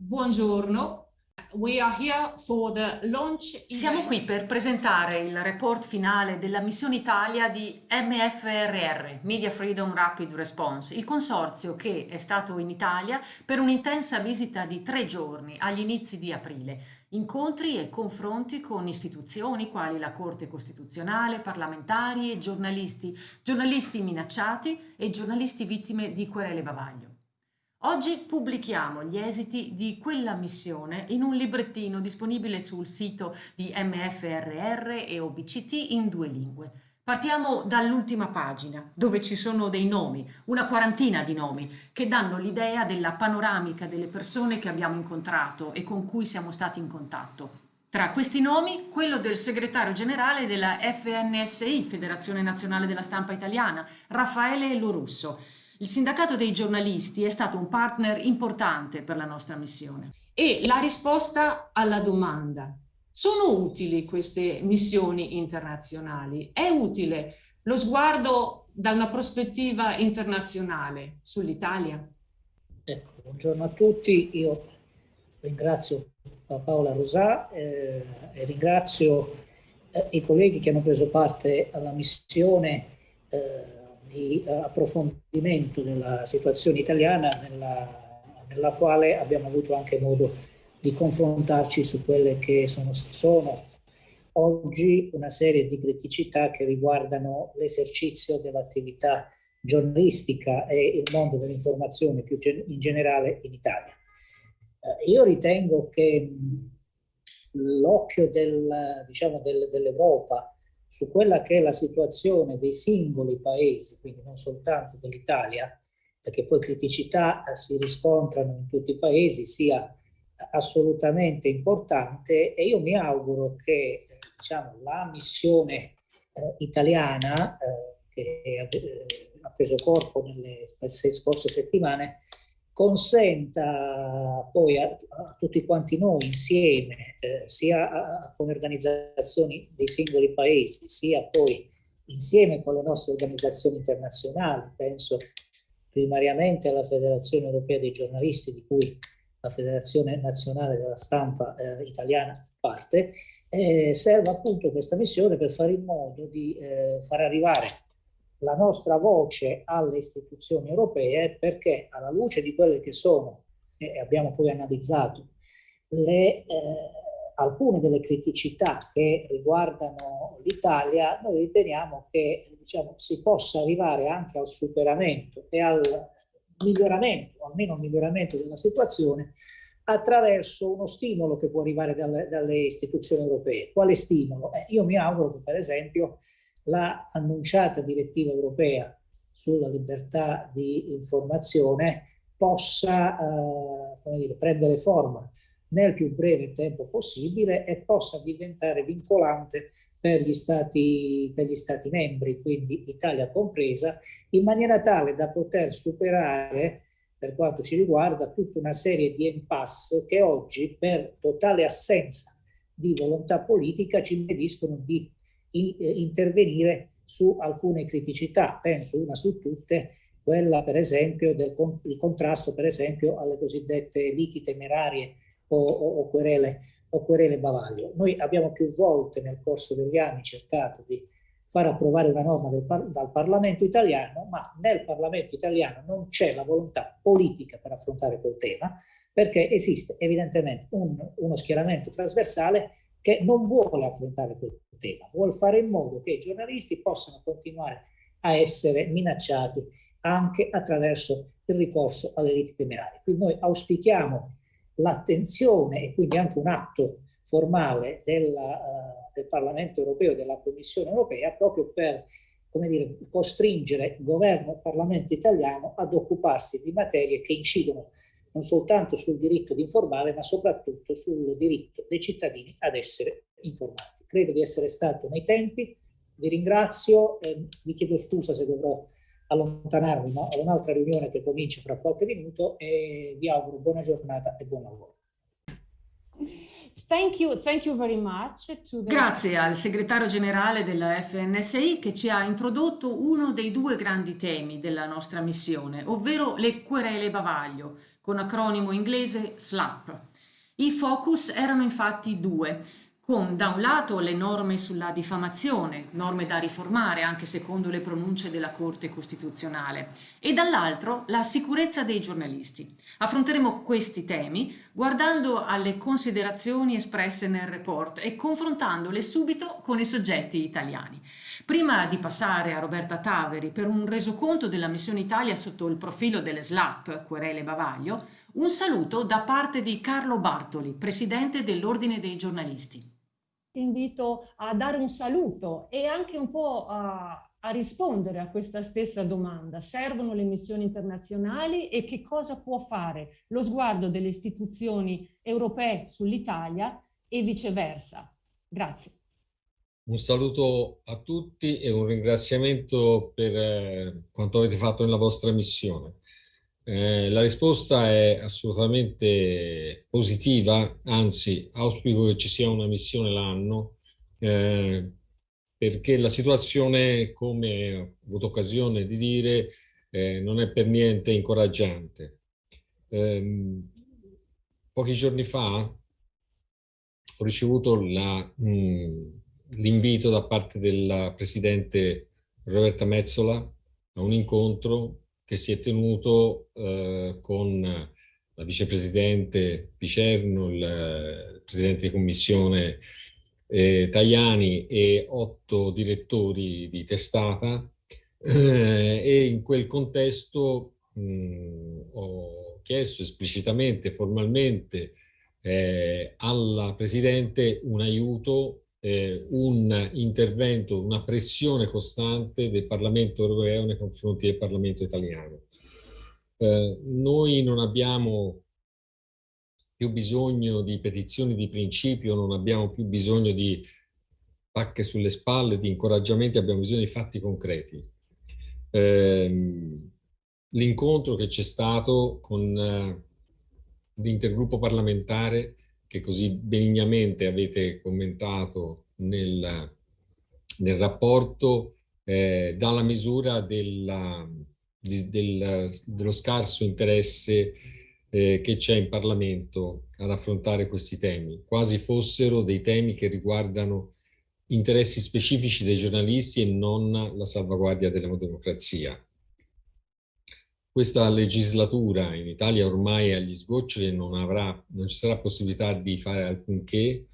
buongiorno. Siamo qui per presentare il report finale della missione Italia di MFRR, Media Freedom Rapid Response, il consorzio che è stato in Italia per un'intensa visita di tre giorni agli inizi di aprile. Incontri e confronti con istituzioni quali la Corte Costituzionale, parlamentari e giornalisti, giornalisti minacciati e giornalisti vittime di querele bavaglio. Oggi pubblichiamo gli esiti di quella missione in un librettino disponibile sul sito di MFRR e OBCT in due lingue. Partiamo dall'ultima pagina, dove ci sono dei nomi, una quarantina di nomi, che danno l'idea della panoramica delle persone che abbiamo incontrato e con cui siamo stati in contatto. Tra questi nomi, quello del segretario generale della FNSI, Federazione Nazionale della Stampa Italiana, Raffaele Lorusso, il sindacato dei giornalisti è stato un partner importante per la nostra missione. E la risposta alla domanda, sono utili queste missioni internazionali? È utile lo sguardo da una prospettiva internazionale sull'Italia? Ecco, buongiorno a tutti, io ringrazio Paola Rosà eh, e ringrazio eh, i colleghi che hanno preso parte alla missione eh, di uh, approfondimento della situazione italiana nella, nella, quale abbiamo avuto anche modo di confrontarci su quelle che sono, sono oggi una serie di criticità che riguardano l'esercizio dell'attività giornalistica e il mondo dell'informazione più in generale in Italia. Uh, io ritengo che l'occhio del, diciamo, del, dell'Europa su quella che è la situazione dei singoli paesi, quindi non soltanto dell'Italia, perché poi criticità eh, si riscontrano in tutti i paesi, sia assolutamente importante e io mi auguro che eh, diciamo, la missione eh, italiana eh, che eh, ha preso corpo nelle scorse settimane consenta poi a, a tutti quanti noi insieme, eh, sia a, con organizzazioni dei singoli paesi, sia poi insieme con le nostre organizzazioni internazionali, penso primariamente alla Federazione Europea dei Giornalisti, di cui la Federazione Nazionale della Stampa eh, Italiana parte, eh, serve appunto questa missione per fare in modo di eh, far arrivare la nostra voce alle istituzioni europee perché alla luce di quelle che sono, e abbiamo poi analizzato, le, eh, alcune delle criticità che riguardano l'Italia, noi riteniamo che diciamo, si possa arrivare anche al superamento e al miglioramento, almeno al miglioramento della situazione, attraverso uno stimolo che può arrivare dalle, dalle istituzioni europee. Quale stimolo? Eh, io mi auguro che per esempio la annunciata direttiva europea sulla libertà di informazione possa eh, dire, prendere forma nel più breve tempo possibile e possa diventare vincolante per gli, stati, per gli stati membri, quindi Italia compresa, in maniera tale da poter superare, per quanto ci riguarda, tutta una serie di impasse che oggi, per totale assenza di volontà politica, ci impediscono di in, eh, intervenire su alcune criticità, penso una su tutte, quella per esempio del il contrasto per esempio alle cosiddette liti temerarie o, o, o, querele, o querele bavaglio. Noi abbiamo più volte nel corso degli anni cercato di far approvare una norma del, dal Parlamento italiano, ma nel Parlamento italiano non c'è la volontà politica per affrontare quel tema, perché esiste evidentemente un, uno schieramento trasversale che non vuole affrontare quel tema, vuole fare in modo che i giornalisti possano continuare a essere minacciati anche attraverso il ricorso alle liti temerarie. Quindi noi auspichiamo l'attenzione e quindi anche un atto formale della, uh, del Parlamento europeo e della Commissione europea proprio per come dire, costringere il governo e il Parlamento italiano ad occuparsi di materie che incidono non soltanto sul diritto di informare, ma soprattutto sul diritto dei cittadini ad essere informati. Credo di essere stato nei tempi, vi ringrazio, eh, vi chiedo scusa se dovrò allontanarmi, ma ho un'altra riunione che comincia fra qualche minuto e vi auguro buona giornata e buon lavoro. Thank you, thank you very much the... Grazie al segretario generale della FNSI che ci ha introdotto uno dei due grandi temi della nostra missione, ovvero le querele bavaglio, con acronimo inglese SLAP. I focus erano infatti due, con da un lato le norme sulla diffamazione, norme da riformare anche secondo le pronunce della Corte Costituzionale, e dall'altro la sicurezza dei giornalisti. Affronteremo questi temi guardando alle considerazioni espresse nel report e confrontandole subito con i soggetti italiani. Prima di passare a Roberta Taveri per un resoconto della missione Italia sotto il profilo delle SLAP, querele bavaglio, un saluto da parte di Carlo Bartoli, presidente dell'Ordine dei giornalisti ti invito a dare un saluto e anche un po' a, a rispondere a questa stessa domanda. Servono le missioni internazionali e che cosa può fare lo sguardo delle istituzioni europee sull'Italia e viceversa. Grazie. Un saluto a tutti e un ringraziamento per eh, quanto avete fatto nella vostra missione. Eh, la risposta è assolutamente positiva, anzi auspico che ci sia una missione l'anno, eh, perché la situazione, come ho avuto occasione di dire, eh, non è per niente incoraggiante. Ehm, pochi giorni fa ho ricevuto l'invito da parte della Presidente Roberta Mezzola a un incontro che si è tenuto eh, con la vicepresidente Picerno, il, il presidente di commissione eh, Tajani e otto direttori di testata. Eh, e in quel contesto mh, ho chiesto esplicitamente, formalmente eh, alla Presidente un aiuto eh, un intervento, una pressione costante del Parlamento europeo nei confronti del Parlamento italiano. Eh, noi non abbiamo più bisogno di petizioni di principio, non abbiamo più bisogno di pacche sulle spalle, di incoraggiamenti, abbiamo bisogno di fatti concreti. Eh, L'incontro che c'è stato con eh, l'intergruppo parlamentare che così benignamente avete commentato nel, nel rapporto eh, dà la misura della, di, del, dello scarso interesse eh, che c'è in Parlamento ad affrontare questi temi, quasi fossero dei temi che riguardano interessi specifici dei giornalisti e non la salvaguardia della democrazia. Questa legislatura in Italia ormai agli sgoccioli non, avrà, non ci sarà possibilità di fare alcunché,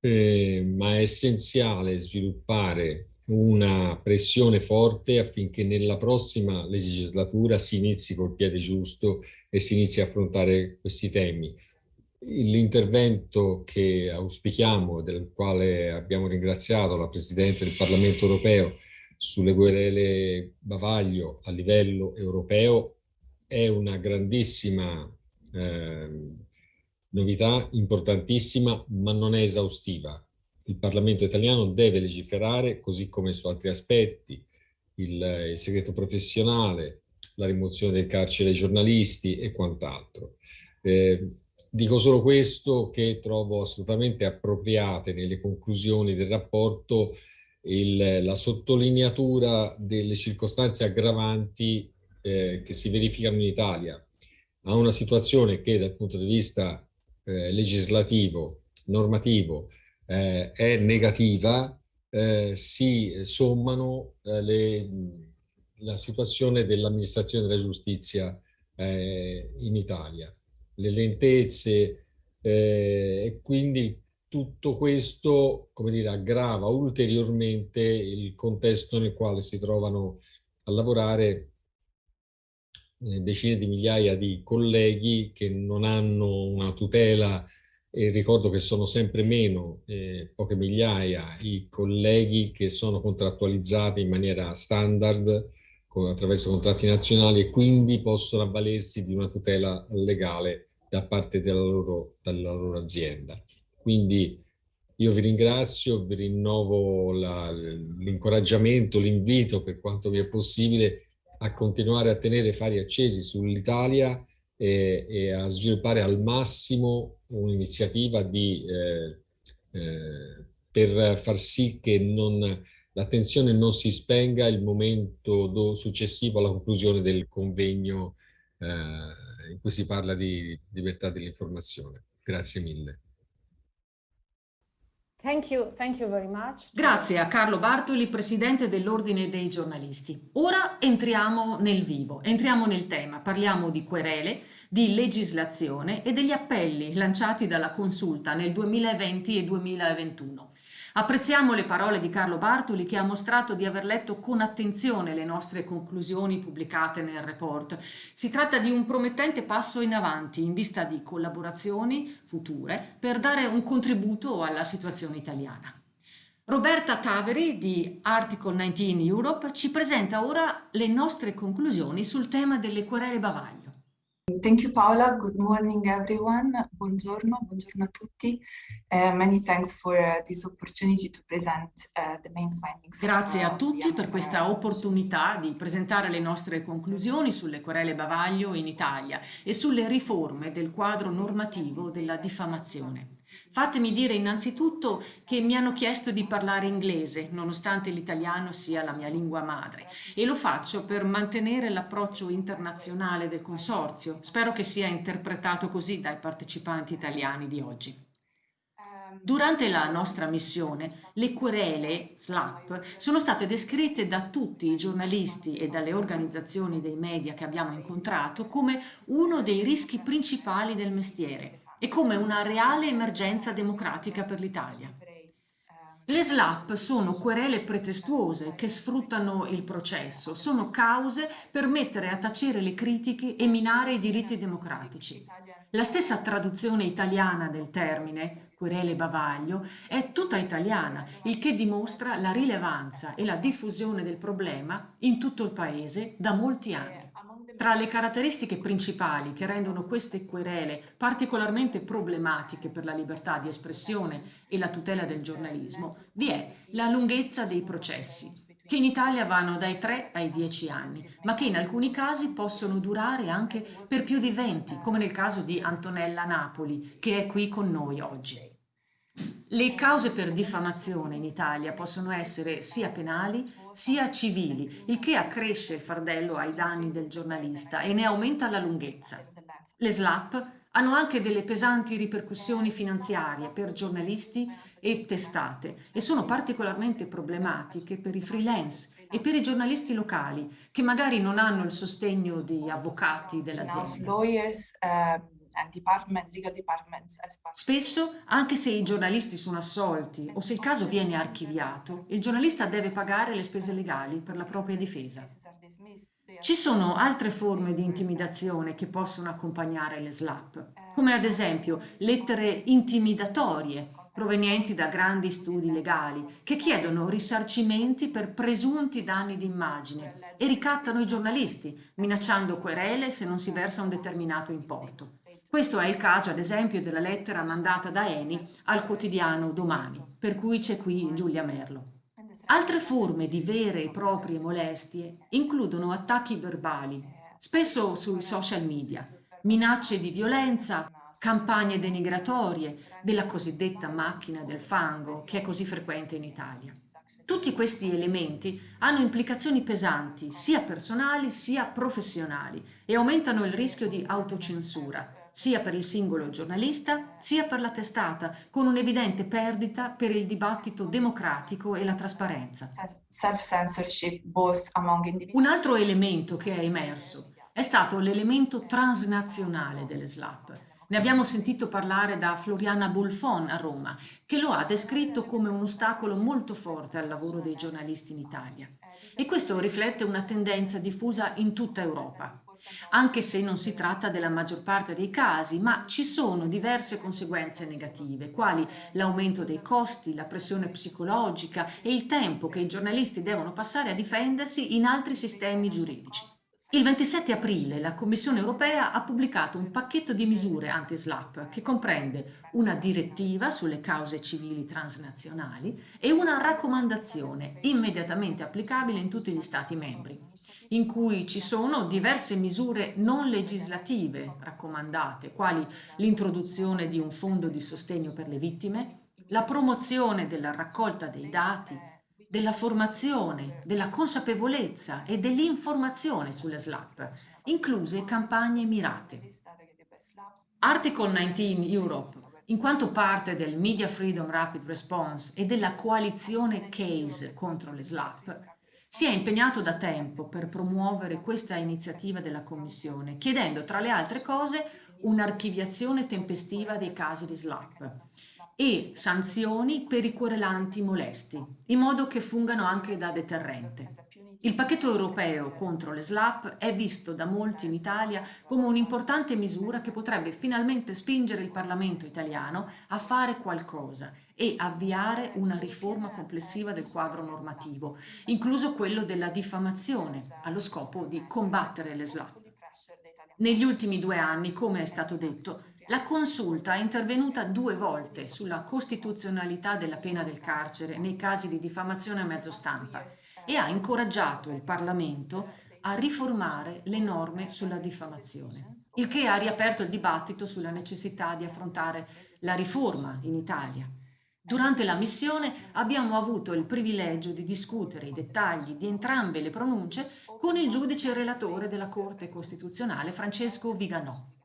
eh, ma è essenziale sviluppare una pressione forte affinché nella prossima legislatura si inizi col piede giusto e si inizi a affrontare questi temi. L'intervento che auspichiamo, del quale abbiamo ringraziato la Presidente del Parlamento europeo, sulle querele bavaglio a livello europeo è una grandissima eh, novità, importantissima, ma non è esaustiva. Il Parlamento italiano deve legiferare, così come su altri aspetti, il, il segreto professionale, la rimozione del carcere ai giornalisti e quant'altro. Eh, dico solo questo che trovo assolutamente appropriate nelle conclusioni del rapporto il, la sottolineatura delle circostanze aggravanti eh, che si verificano in Italia. A una situazione che dal punto di vista eh, legislativo, normativo, eh, è negativa, eh, si sommano eh, le, la situazione dell'amministrazione della giustizia eh, in Italia, le lentezze e quindi tutto questo, come dire, aggrava ulteriormente il contesto nel quale si trovano a lavorare eh, decine di migliaia di colleghi che non hanno una tutela e ricordo che sono sempre meno, eh, poche migliaia, i colleghi che sono contrattualizzati in maniera standard con, attraverso contratti nazionali e quindi possono avvalersi di una tutela legale da parte della loro, della loro azienda. Quindi io vi ringrazio, vi rinnovo l'incoraggiamento, l'invito per quanto vi è possibile a continuare a tenere fari accesi sull'Italia e, e, a sviluppare al massimo un'iniziativa eh, eh, per far sì che l'attenzione non si spenga il momento do, successivo alla conclusione del convegno eh, in cui si parla di libertà dell'informazione. Grazie mille. Thank you, thank you Grazie a Carlo Bartoli, Presidente dell'Ordine dei Giornalisti. Ora entriamo nel vivo, entriamo nel tema, parliamo di querele, di legislazione e degli appelli lanciati dalla Consulta nel 2020 e 2021. Apprezziamo le parole di Carlo Bartoli che ha mostrato di aver letto con attenzione le nostre conclusioni pubblicate nel report. Si tratta di un promettente passo in avanti in vista di collaborazioni future per dare un contributo alla situazione italiana. Roberta Taveri di Article 19 Europe ci presenta ora le nostre conclusioni sul tema delle querele bavaglio. Thank you Paola, good morning everyone, buongiorno, buongiorno a tutti. Uh, many thanks for uh, this opportunity to present uh, the main findings. Grazie a tutti per questa opportunità di presentare le nostre conclusioni sulle querele bavaglio in Italia e sulle riforme del quadro normativo della diffamazione. Fatemi dire innanzitutto che mi hanno chiesto di parlare inglese, nonostante l'italiano sia la mia lingua madre, e lo faccio per mantenere l'approccio internazionale del consorzio. Spero che sia interpretato così dai partecipanti italiani di oggi. Durante la nostra missione, le querele, SLAP, sono state descritte da tutti i giornalisti e dalle organizzazioni dei media che abbiamo incontrato come uno dei rischi principali del mestiere e come una reale emergenza democratica per l'Italia. Le SLAP sono querele pretestuose che sfruttano il processo, sono cause per mettere a tacere le critiche e minare i diritti democratici. La stessa traduzione italiana del termine, querele bavaglio, è tutta italiana, il che dimostra la rilevanza e la diffusione del problema in tutto il Paese da molti anni. Tra le caratteristiche principali che rendono queste querele particolarmente problematiche per la libertà di espressione e la tutela del giornalismo vi è la lunghezza dei processi, che in Italia vanno dai 3 ai 10 anni, ma che in alcuni casi possono durare anche per più di 20, come nel caso di Antonella Napoli, che è qui con noi oggi. Le cause per diffamazione in Italia possono essere sia penali sia civili, il che accresce il fardello ai danni del giornalista e ne aumenta la lunghezza. Le SLAP hanno anche delle pesanti ripercussioni finanziarie per giornalisti e testate e sono particolarmente problematiche per i freelance e per i giornalisti locali che magari non hanno il sostegno di avvocati dell'azienda. Spesso, anche se i giornalisti sono assolti o se il caso viene archiviato, il giornalista deve pagare le spese legali per la propria difesa. Ci sono altre forme di intimidazione che possono accompagnare le SLAP, come ad esempio lettere intimidatorie provenienti da grandi studi legali che chiedono risarcimenti per presunti danni d'immagine e ricattano i giornalisti, minacciando querele se non si versa un determinato importo. Questo è il caso, ad esempio, della lettera mandata da Eni al quotidiano Domani, per cui c'è qui Giulia Merlo. Altre forme di vere e proprie molestie includono attacchi verbali, spesso sui social media, minacce di violenza, campagne denigratorie della cosiddetta macchina del fango, che è così frequente in Italia. Tutti questi elementi hanno implicazioni pesanti, sia personali sia professionali, e aumentano il rischio di autocensura, sia per il singolo giornalista sia per la testata, con un'evidente perdita per il dibattito democratico e la trasparenza. Un altro elemento che è emerso è stato l'elemento transnazionale delle SLAP. Ne abbiamo sentito parlare da Floriana Bulfon a Roma, che lo ha descritto come un ostacolo molto forte al lavoro dei giornalisti in Italia. E questo riflette una tendenza diffusa in tutta Europa anche se non si tratta della maggior parte dei casi, ma ci sono diverse conseguenze negative, quali l'aumento dei costi, la pressione psicologica e il tempo che i giornalisti devono passare a difendersi in altri sistemi giuridici. Il 27 aprile la Commissione europea ha pubblicato un pacchetto di misure anti-SLAP che comprende una direttiva sulle cause civili transnazionali e una raccomandazione immediatamente applicabile in tutti gli Stati membri. in cui ci sono diverse misure non legislative raccomandate, quali l'introduzione di un fondo di sostegno per le vittime, la promozione della raccolta dei dati, della formazione, della consapevolezza e dell'informazione sulle SLAP, incluse campagne mirate. Article 19 Europe, in quanto parte del Media Freedom Rapid Response e della coalizione CASE contro le SLAP, si è impegnato da tempo per promuovere questa iniziativa della Commissione, chiedendo tra le altre cose un'archiviazione tempestiva dei casi di SLAP e sanzioni per i querelanti molesti, in modo che fungano anche da deterrente. Il pacchetto europeo contro le SLAP è visto da molti in Italia come un'importante misura che potrebbe finalmente spingere il Parlamento italiano a fare qualcosa e avviare una riforma complessiva del quadro normativo, incluso quello della diffamazione, allo scopo di combattere le SLAP. Negli ultimi due anni, come è stato detto, la consulta è intervenuta due volte sulla costituzionalità della pena del carcere nei casi di diffamazione a mezzo stampa e ha incoraggiato il Parlamento a riformare le norme sulla diffamazione, il che ha riaperto il dibattito sulla necessità di affrontare la riforma in Italia. Durante la missione abbiamo avuto il privilegio di discutere i dettagli di entrambe le pronunce con il giudice relatore della Corte Costituzionale Francesco Viganò.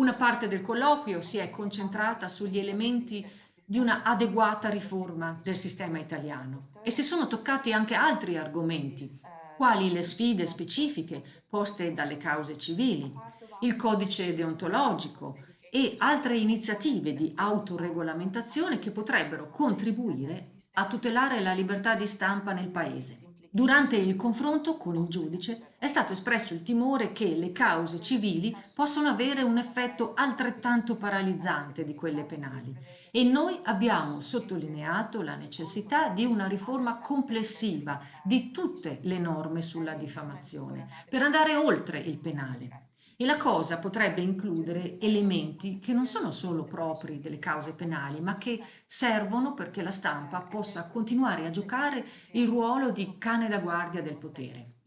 Una parte del colloquio si è concentrata sugli elementi di una adeguata riforma del sistema italiano e si sono toccati anche altri argomenti, quali le sfide specifiche poste dalle cause civili, il codice deontologico e altre iniziative di autoregolamentazione che potrebbero contribuire a tutelare la libertà di stampa nel Paese. Durante il confronto con il giudice è stato espresso il timore che le cause civili possono avere un effetto altrettanto paralizzante di quelle penali e noi abbiamo sottolineato la necessità di una riforma complessiva di tutte le norme sulla diffamazione per andare oltre il penale. E la cosa potrebbe includere elementi che non sono solo propri delle cause penali, ma che servono perché la stampa possa continuare a giocare il ruolo di cane da guardia del potere.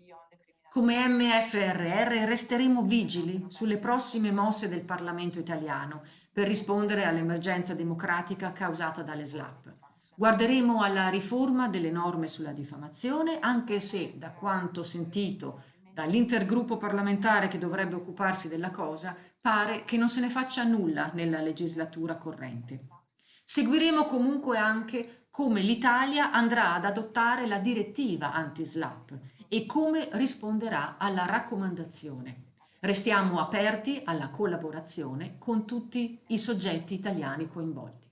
Come MFRR resteremo vigili sulle prossime mosse del Parlamento italiano per rispondere all'emergenza democratica causata dalle SLAP. Guarderemo alla riforma delle norme sulla diffamazione, anche se, da quanto sentito dall'intergruppo parlamentare che dovrebbe occuparsi della cosa, pare che non se ne faccia nulla nella legislatura corrente. Seguiremo comunque anche come l'Italia andrà ad adottare la direttiva anti-SLAP e come risponderà alla raccomandazione. Restiamo aperti alla collaborazione con tutti i soggetti italiani coinvolti.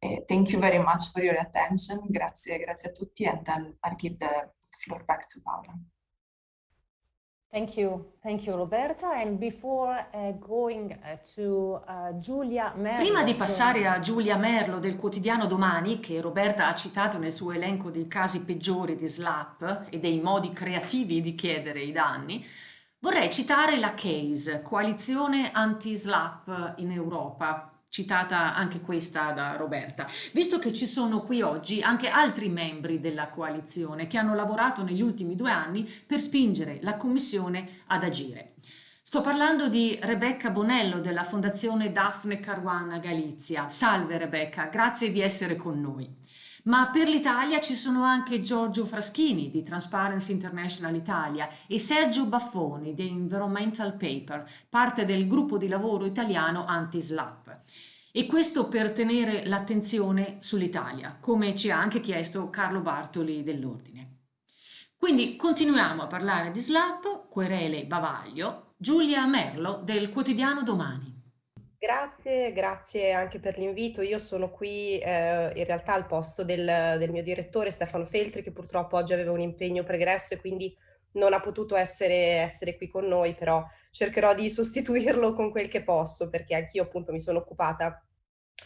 Uh, thank you very much for your attention. Grazie, grazie a tutti and I'll, I'll give the floor back to Paola. Thank you, thank you Roberta. And before uh, going uh, to uh, Giulia Merlo. Prima di passare a Giulia Merlo del quotidiano Domani, che Roberta ha citato nel suo elenco dei casi peggiori di SLAP e dei modi creativi di chiedere i danni, vorrei citare la CASE, Coalizione Anti-SLAP in Europa, citata anche questa da Roberta, visto che ci sono qui oggi anche altri membri della coalizione che hanno lavorato negli ultimi due anni per spingere la Commissione ad agire. Sto parlando di Rebecca Bonello della Fondazione Daphne Caruana Galizia. Salve Rebecca, grazie di essere con noi. Ma per l'Italia ci sono anche Giorgio Fraschini di Transparency International Italia e Sergio Baffoni di Environmental Paper, parte del gruppo di lavoro italiano Anti-SLAP. E questo per tenere l'attenzione sull'Italia, come ci ha anche chiesto Carlo Bartoli dell'Ordine. Quindi continuiamo a parlare di SLAP, querele Bavaglio, Giulia Merlo del quotidiano Domani. Grazie, grazie anche per l'invito. Io sono qui eh, in realtà al posto del, del, mio direttore Stefano Feltri che purtroppo oggi aveva un impegno pregresso e quindi non ha potuto essere, essere qui con noi, però cercherò di sostituirlo con quel che posso perché anch'io appunto mi sono occupata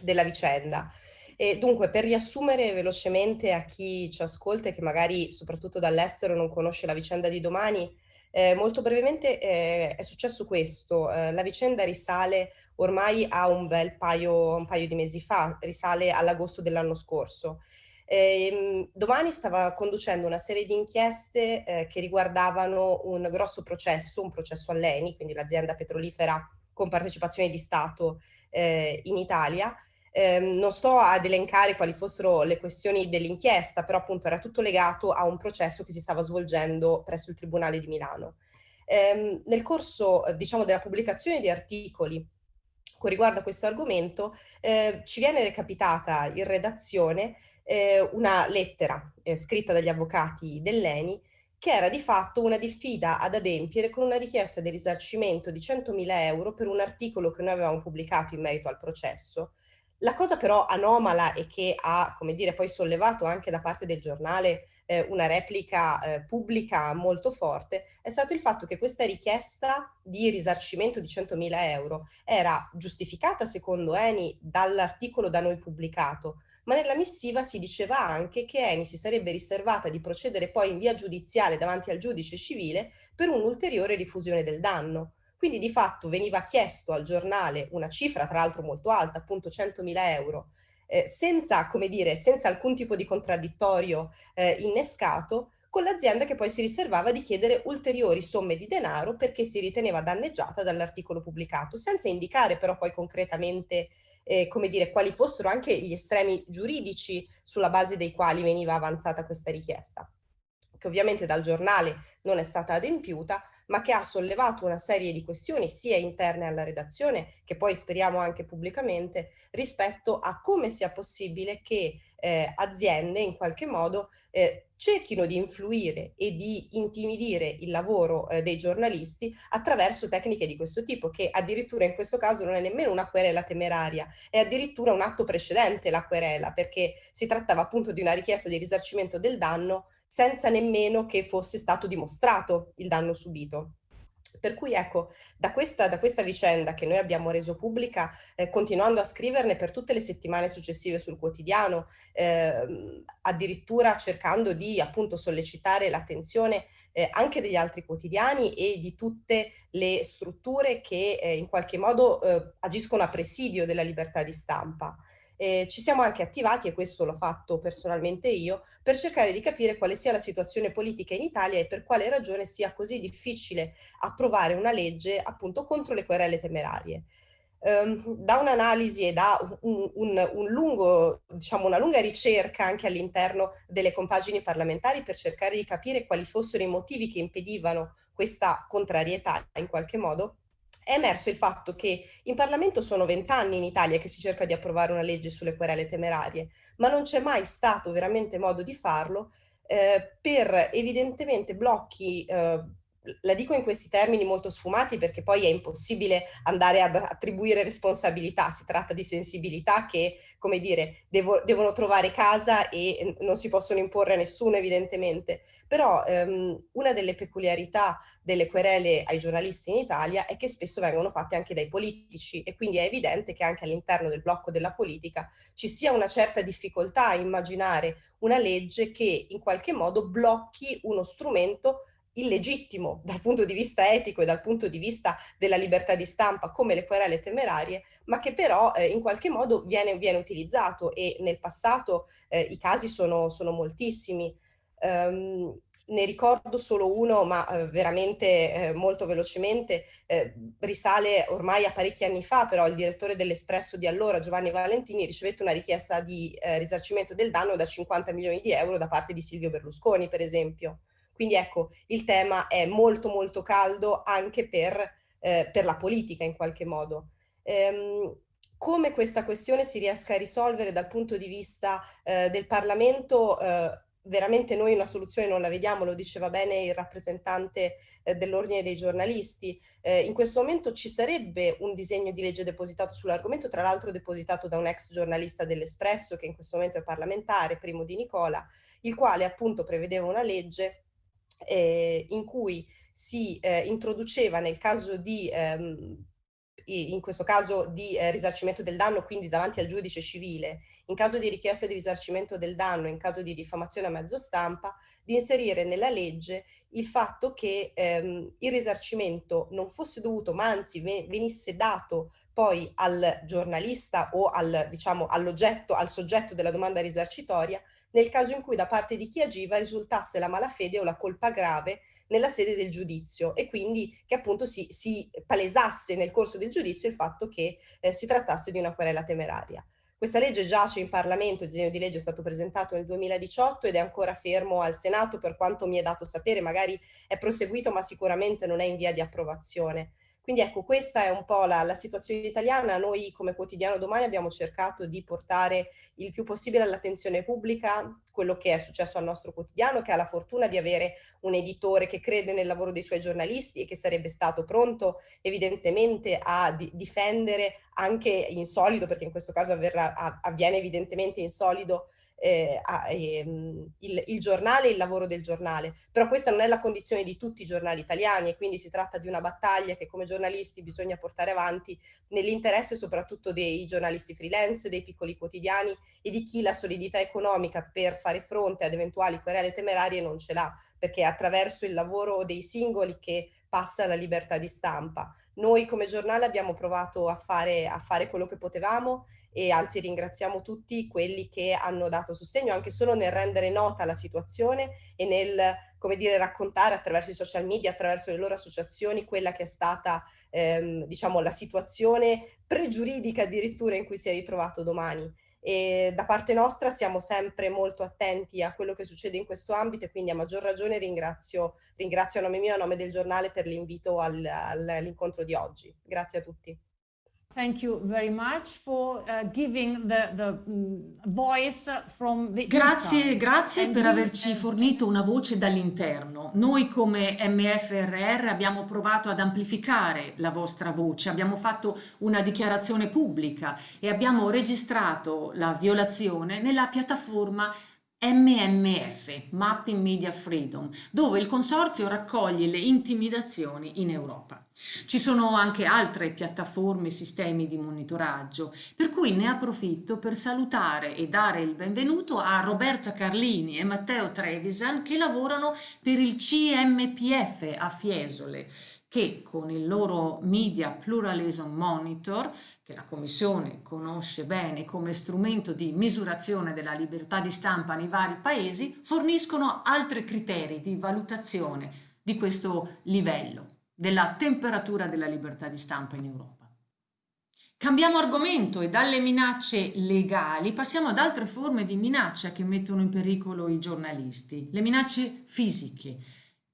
della vicenda. E dunque, per riassumere velocemente a chi ci ascolta e che magari soprattutto dall'estero non conosce la vicenda di domani, eh, molto brevemente eh, è successo questo. Eh, la vicenda risale ormai a un bel paio, un paio di mesi fa, risale all'agosto dell'anno scorso. Eh, domani stava conducendo una serie di inchieste eh, che riguardavano un grosso processo, un processo all'ENI, quindi l'azienda petrolifera con partecipazione di Stato eh, in Italia. Ehm, non sto ad elencare quali fossero le questioni dell'inchiesta, però appunto era tutto legato a un processo che si stava svolgendo presso il Tribunale di Milano. Ehm, nel corso, diciamo, della pubblicazione di articoli con riguardo a questo argomento, eh, ci viene recapitata in redazione eh, una lettera eh, scritta dagli avvocati dell'ENI che era di fatto una diffida ad adempiere con una richiesta di risarcimento di 100.000 euro per un articolo che noi avevamo pubblicato in merito al processo. La cosa però anomala e che ha, come dire, poi sollevato anche da parte del giornale eh, una replica eh, pubblica molto forte, è stato il fatto che questa richiesta di risarcimento di 100.000 euro era giustificata secondo Eni dall'articolo da noi pubblicato, ma nella missiva si diceva anche che Eni si sarebbe riservata di procedere poi in via giudiziale davanti al giudice civile per un'ulteriore rifusione del danno. Quindi di fatto veniva chiesto al giornale una cifra, tra l'altro molto alta, appunto 100.000 euro, eh, senza, come dire, senza alcun tipo di contraddittorio eh, innescato, con l'azienda che poi si riservava di chiedere ulteriori somme di denaro perché si riteneva danneggiata dall'articolo pubblicato, senza indicare però poi concretamente eh, come dire, quali fossero anche gli estremi giuridici sulla base dei quali veniva avanzata questa richiesta, che ovviamente dal giornale non è stata adempiuta, ma che ha sollevato una serie di questioni sia interne alla redazione che poi speriamo anche pubblicamente rispetto a come sia possibile che eh, aziende in qualche modo eh, cerchino di influire e di intimidire il lavoro eh, dei giornalisti attraverso tecniche di questo tipo, che addirittura in questo caso non è nemmeno una querela temeraria, è addirittura un atto precedente la querela, perché si trattava appunto di una richiesta di risarcimento del danno senza nemmeno che fosse stato dimostrato il danno subito. Per cui ecco, da questa, da questa, vicenda che noi abbiamo reso pubblica, eh, continuando a scriverne per tutte le settimane successive sul quotidiano, eh, addirittura cercando di appunto sollecitare l'attenzione eh, anche degli altri quotidiani e di tutte le strutture che eh, in qualche modo eh, agiscono a presidio della libertà di stampa. Eh, ci siamo anche attivati, e questo l'ho fatto personalmente io, per cercare di capire quale sia la situazione politica in Italia e per quale ragione sia così difficile approvare una legge appunto contro le querele temerarie. Um, da un'analisi e da un, un, un lungo, diciamo una lunga ricerca anche all'interno delle compagini parlamentari per cercare di capire quali fossero i motivi che impedivano questa contrarietà in qualche modo, è emerso il fatto che in Parlamento sono vent'anni in Italia che si cerca di approvare una legge sulle querele temerarie, ma non c'è mai stato veramente modo di farlo eh, per evidentemente blocchi eh, la dico in questi termini molto sfumati perché poi è impossibile andare ad attribuire responsabilità, si tratta di sensibilità che, come dire, devo, devono trovare casa e non si possono imporre a nessuno evidentemente, però ehm, una delle peculiarità delle querele ai giornalisti in Italia è che spesso vengono fatte anche dai politici e quindi è evidente che anche all'interno del blocco della politica ci sia una certa difficoltà a immaginare una legge che in qualche modo blocchi uno strumento illegittimo dal punto di vista etico e dal punto di vista della libertà di stampa come le querele temerarie, ma che però eh, in qualche modo viene, viene, utilizzato e nel passato eh, i casi sono, sono moltissimi. Um, ne ricordo solo uno, ma eh, veramente eh, molto velocemente, eh, risale ormai a parecchi anni fa, però il direttore dell'Espresso di allora, Giovanni Valentini, ricevette una richiesta di eh, risarcimento del danno da 50 milioni di euro da parte di Silvio Berlusconi, per esempio. Quindi ecco, il tema è molto molto caldo anche per, eh, per la politica in qualche modo. Ehm, come questa questione si riesca a risolvere dal punto di vista eh, del Parlamento, eh, veramente noi una soluzione non la vediamo, lo diceva bene il rappresentante eh, dell'ordine dei giornalisti. Eh, in questo momento ci sarebbe un disegno di legge depositato sull'argomento, tra l'altro depositato da un ex giornalista dell'Espresso che in questo momento è parlamentare, Primo Di Nicola, il quale appunto prevedeva una legge eh, in cui si eh, introduceva nel caso di, ehm, in questo caso di eh, risarcimento del danno, quindi davanti al giudice civile, in caso di richiesta di risarcimento del danno, in caso di diffamazione a mezzo stampa, di inserire nella legge il fatto che ehm, il risarcimento non fosse dovuto, ma anzi venisse dato poi al giornalista o al, diciamo, all'oggetto, al soggetto della domanda risarcitoria nel caso in cui da parte di chi agiva risultasse la malafede o la colpa grave nella sede del giudizio e quindi che appunto si, si palesasse nel corso del giudizio il fatto che eh, si trattasse di una querela temeraria. Questa legge giace in Parlamento, il disegno di legge è stato presentato nel 2018 ed è ancora fermo al Senato per quanto mi è dato sapere, magari è proseguito ma sicuramente non è in via di approvazione. Quindi ecco, questa è un po' la, la, situazione italiana. Noi come quotidiano domani abbiamo cercato di portare il più possibile all'attenzione pubblica quello che è successo al nostro quotidiano, che ha la fortuna di avere un editore che crede nel lavoro dei suoi giornalisti e che sarebbe stato pronto evidentemente a di difendere anche in solido, perché in questo caso avverrà, avviene evidentemente in solido, eh, a, eh, il, il, giornale e il lavoro del giornale. Però questa non è la condizione di tutti i giornali italiani e quindi si tratta di una battaglia che come giornalisti bisogna portare avanti nell'interesse soprattutto dei giornalisti freelance, dei piccoli quotidiani e di chi la solidità economica per fare fronte ad eventuali querele temerarie non ce l'ha, perché è attraverso il lavoro dei singoli che passa la libertà di stampa. Noi come giornale abbiamo provato a fare, a fare quello che potevamo e anzi ringraziamo tutti quelli che hanno dato sostegno anche solo nel rendere nota la situazione e nel come dire, raccontare attraverso i social media, attraverso le loro associazioni, quella che è stata ehm, diciamo, la situazione pregiuridica addirittura in cui si è ritrovato domani. E da parte nostra siamo sempre molto attenti a quello che succede in questo ambito e quindi a maggior ragione ringrazio, ringrazio a nome mio e a nome del giornale per l'invito all'incontro di oggi. Grazie a tutti. Grazie, grazie per averci fornito una voce dall'interno. Noi come MFRR abbiamo provato ad amplificare la vostra voce, abbiamo fatto una dichiarazione pubblica e abbiamo registrato la violazione nella piattaforma MMF, Mapping Media Freedom, dove il consorzio raccoglie le intimidazioni in Europa. Ci sono anche altre piattaforme e sistemi di monitoraggio, per cui ne approfitto per salutare e dare il benvenuto a Roberta Carlini e Matteo Trevisan che lavorano per il CMPF a Fiesole, che con il loro Media Pluralism Monitor che la Commissione conosce bene come strumento di misurazione della libertà di stampa nei vari paesi, forniscono altri criteri di valutazione di questo livello, della temperatura della libertà di stampa in Europa. Cambiamo argomento e dalle minacce legali passiamo ad altre forme di minaccia che mettono in pericolo i giornalisti, le minacce fisiche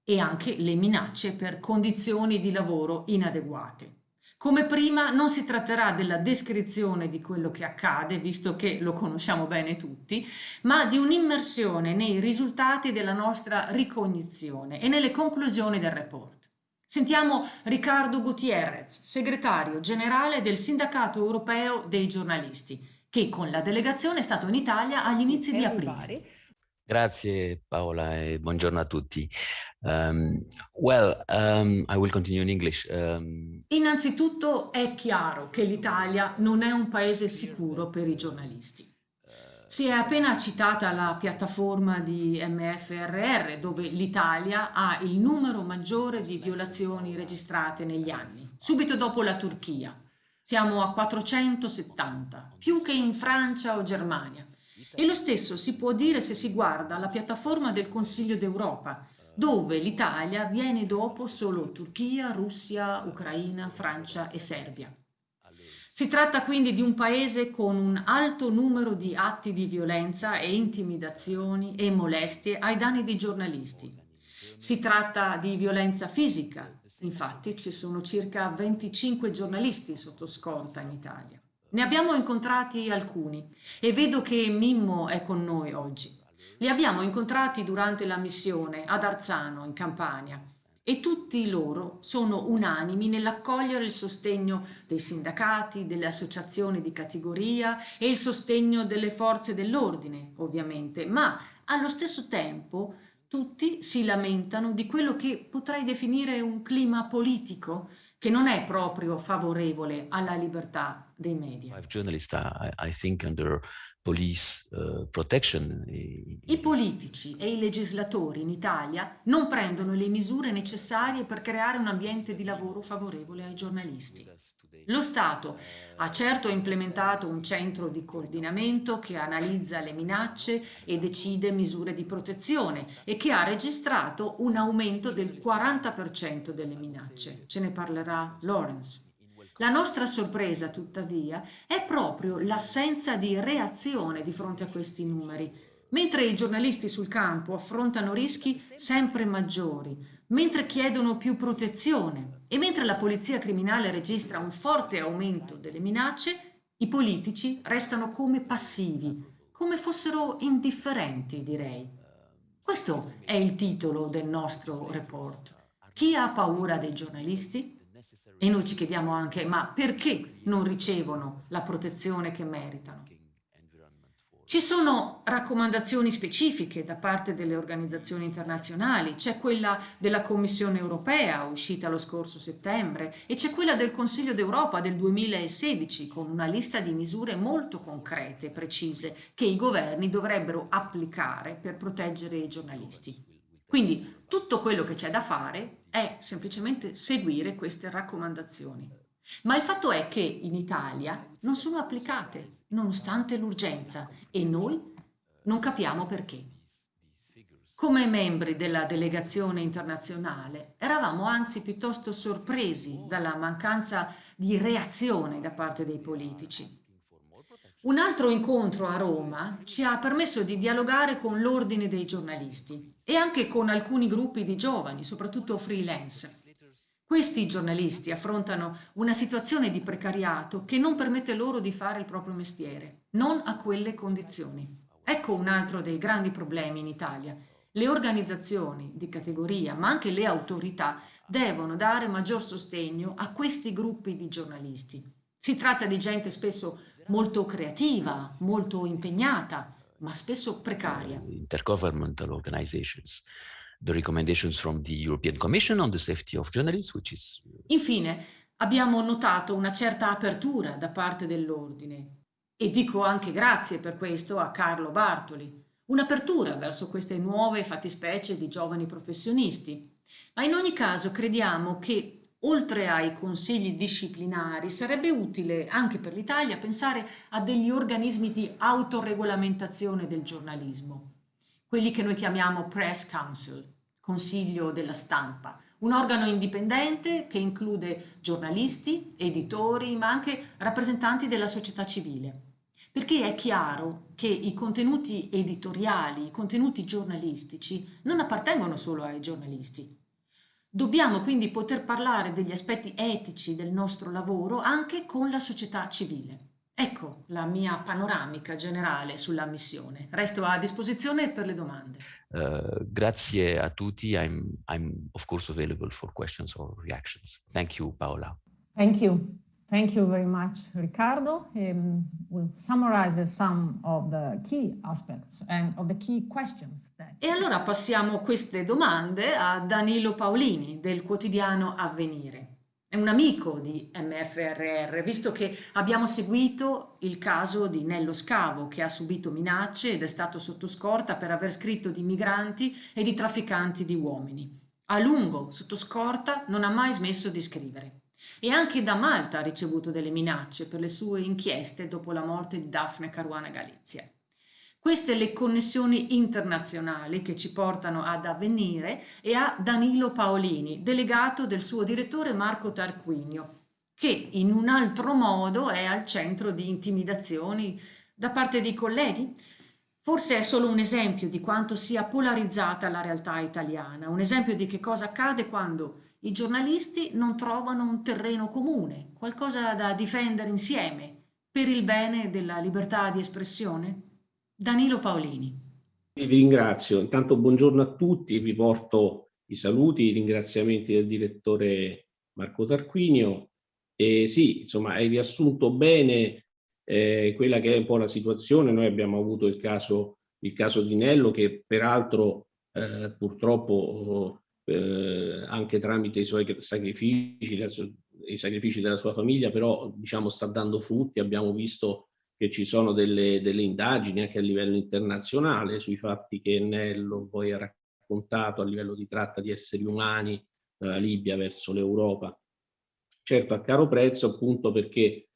e anche le minacce per condizioni di lavoro inadeguate. Come prima non si tratterà della descrizione di quello che accade, visto che lo conosciamo bene tutti, ma di un'immersione nei risultati della nostra ricognizione e nelle conclusioni del report. Sentiamo Riccardo Gutierrez, segretario generale del Sindacato Europeo dei giornalisti, che con la delegazione è stato in Italia agli inizi di aprile. Grazie Paola e buongiorno a tutti. Um, well, um, I will continue in English. Um... Innanzitutto è chiaro che l'Italia non è un paese sicuro per i giornalisti. Si è appena citata la piattaforma di MFRR dove l'Italia ha il numero maggiore di violazioni registrate negli anni, subito dopo la Turchia. Siamo a 470, più che in Francia o Germania. E lo stesso si può dire se si guarda la piattaforma del Consiglio d'Europa, dove l'Italia viene dopo solo Turchia, Russia, Ucraina, Francia e Serbia. Si tratta quindi di un paese con un alto numero di atti di violenza e intimidazioni e molestie ai danni di giornalisti. Si tratta di violenza fisica, infatti ci sono circa 25 giornalisti sotto scorta in Italia. Ne abbiamo incontrati alcuni e vedo che Mimmo è con noi oggi. Li abbiamo incontrati durante la missione ad Arzano, in Campania, e tutti loro sono unanimi nell'accogliere il sostegno dei sindacati, delle associazioni di categoria e il sostegno delle forze dell'ordine, ovviamente, ma allo stesso tempo tutti si lamentano di quello che potrei definire un clima politico che non è proprio favorevole alla libertà dei media. Uh. I politici e i legislatori in Italia non prendono le misure necessarie per creare un ambiente di lavoro favorevole ai giornalisti. Lo Stato ha certo implementato un centro di coordinamento che analizza le minacce e decide misure di protezione e che ha registrato un aumento del 40% delle minacce. Ce ne parlerà Lawrence. La nostra sorpresa, tuttavia, è proprio l'assenza di reazione di fronte a questi numeri, mentre i giornalisti sul campo affrontano rischi sempre maggiori, mentre chiedono più protezione e mentre la polizia criminale registra un forte aumento delle minacce, i politici restano come passivi, come fossero indifferenti, direi. Questo è il titolo del nostro report. Chi ha paura dei giornalisti? E noi ci chiediamo anche, ma perché non ricevono la protezione che meritano? Ci sono raccomandazioni specifiche da parte delle organizzazioni internazionali, c'è quella della Commissione europea uscita lo scorso settembre e c'è quella del Consiglio d'Europa del 2016 con una lista di misure molto concrete e precise che i governi dovrebbero applicare per proteggere i giornalisti. Quindi tutto quello che c'è da fare è semplicemente seguire queste raccomandazioni. Ma il fatto è che in Italia non sono applicate, nonostante l'urgenza, e noi non capiamo perché. Come membri della delegazione internazionale eravamo anzi piuttosto sorpresi dalla mancanza di reazione da parte dei politici. Un altro incontro a Roma ci ha permesso di dialogare con l'ordine dei giornalisti e anche con alcuni gruppi di giovani, soprattutto freelance. Questi giornalisti affrontano una situazione di precariato che non permette loro di fare il proprio mestiere, non a quelle condizioni. Ecco un altro dei grandi problemi in Italia. Le organizzazioni di categoria, ma anche le autorità, devono dare maggior sostegno a questi gruppi di giornalisti. Si tratta di gente spesso molto creativa, molto impegnata, ma spesso precaria. Intergovernmental organizations. The recommendations from the European Commission on the safety of journalists, which is... Infine, abbiamo notato una certa apertura da parte dell'ordine. E dico anche grazie per questo a Carlo Bartoli, un'apertura verso queste nuove fattispecie di giovani professionisti. Ma in ogni caso crediamo che Oltre ai consigli disciplinari, sarebbe utile anche per l'Italia pensare a degli organismi di autoregolamentazione del giornalismo, quelli che noi chiamiamo Press Council, Consiglio della Stampa, un organo indipendente che include giornalisti, editori, ma anche rappresentanti della società civile. Perché è chiaro che i contenuti editoriali, i contenuti giornalistici non appartengono solo ai giornalisti, Dobbiamo quindi poter parlare degli aspetti etici del nostro lavoro anche con la società civile. Ecco la mia panoramica generale sulla missione. Resto a disposizione per le domande. Uh, grazie a tutti. I'm, I'm of course available for questions or reactions. Thank you, Paola. Thank you. Thank you very much, Riccardo. Um, we'll summarize some of the key aspects and of the key questions. That... E allora passiamo queste domande a Danilo Paolini del quotidiano Avvenire. È un amico di MFRR, visto che abbiamo seguito il caso di Nello Scavo, che ha subito minacce ed è stato sotto scorta per aver scritto di migranti e di trafficanti di uomini. A lungo, sotto scorta, non ha mai smesso di scrivere. E anche da Malta ha ricevuto delle minacce per le sue inchieste dopo la morte di Daphne Caruana Galizia. Queste le connessioni internazionali che ci portano ad avvenire e a Danilo Paolini, delegato del suo direttore Marco Tarquinio, che in un altro modo è al centro di intimidazioni da parte dei colleghi. Forse è solo un esempio di quanto sia polarizzata la realtà italiana, un esempio di che cosa accade quando i giornalisti non trovano un terreno comune, qualcosa da difendere insieme per il bene della libertà di espressione? Danilo Paolini. Vi ringrazio. Intanto buongiorno a tutti, vi porto i saluti, i ringraziamenti del direttore Marco Tarquinio. E sì, insomma, hai riassunto bene eh, quella che è un po' la situazione. Noi abbiamo avuto il caso, il caso di Nello che peraltro eh, purtroppo eh, anche tramite i suoi sacrifici, i sacrifici della sua famiglia, però diciamo sta dando frutti, abbiamo visto che ci sono delle, delle indagini anche a livello internazionale sui fatti che Nello poi ha raccontato a livello di tratta di esseri umani dalla Libia verso l'Europa. certo a caro prezzo appunto perché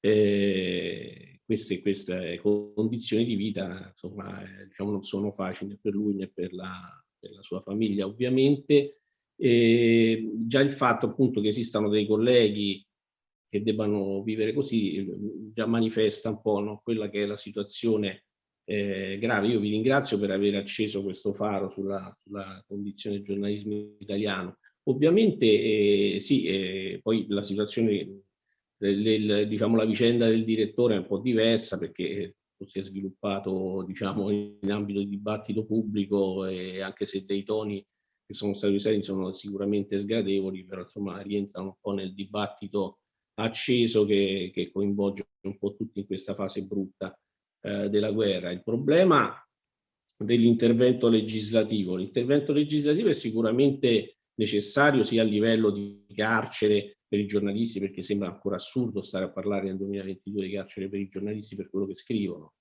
eh, queste, queste, condizioni di vita insomma, eh, diciamo, non sono facili né per lui né per la, per la sua famiglia ovviamente. E già il fatto appunto che esistano dei colleghi che debbano vivere così già manifesta un po' no? quella che è la situazione eh, grave. Io vi ringrazio per aver acceso questo faro sulla, sulla condizione del giornalismo italiano. Ovviamente eh, sì, eh, poi la situazione, del, diciamo la vicenda del direttore è un po' diversa perché si è sviluppato diciamo in ambito di dibattito pubblico e anche se dei toni che sono stati usati sono sicuramente sgradevoli, però insomma rientrano un po' nel dibattito acceso che, che coinvolge un po' tutti in questa fase brutta eh, della guerra. Il problema dell'intervento legislativo. L'intervento legislativo è sicuramente necessario sia a livello di carcere per i giornalisti, perché sembra ancora assurdo stare a parlare nel 2022 di carcere per i giornalisti per quello che scrivono.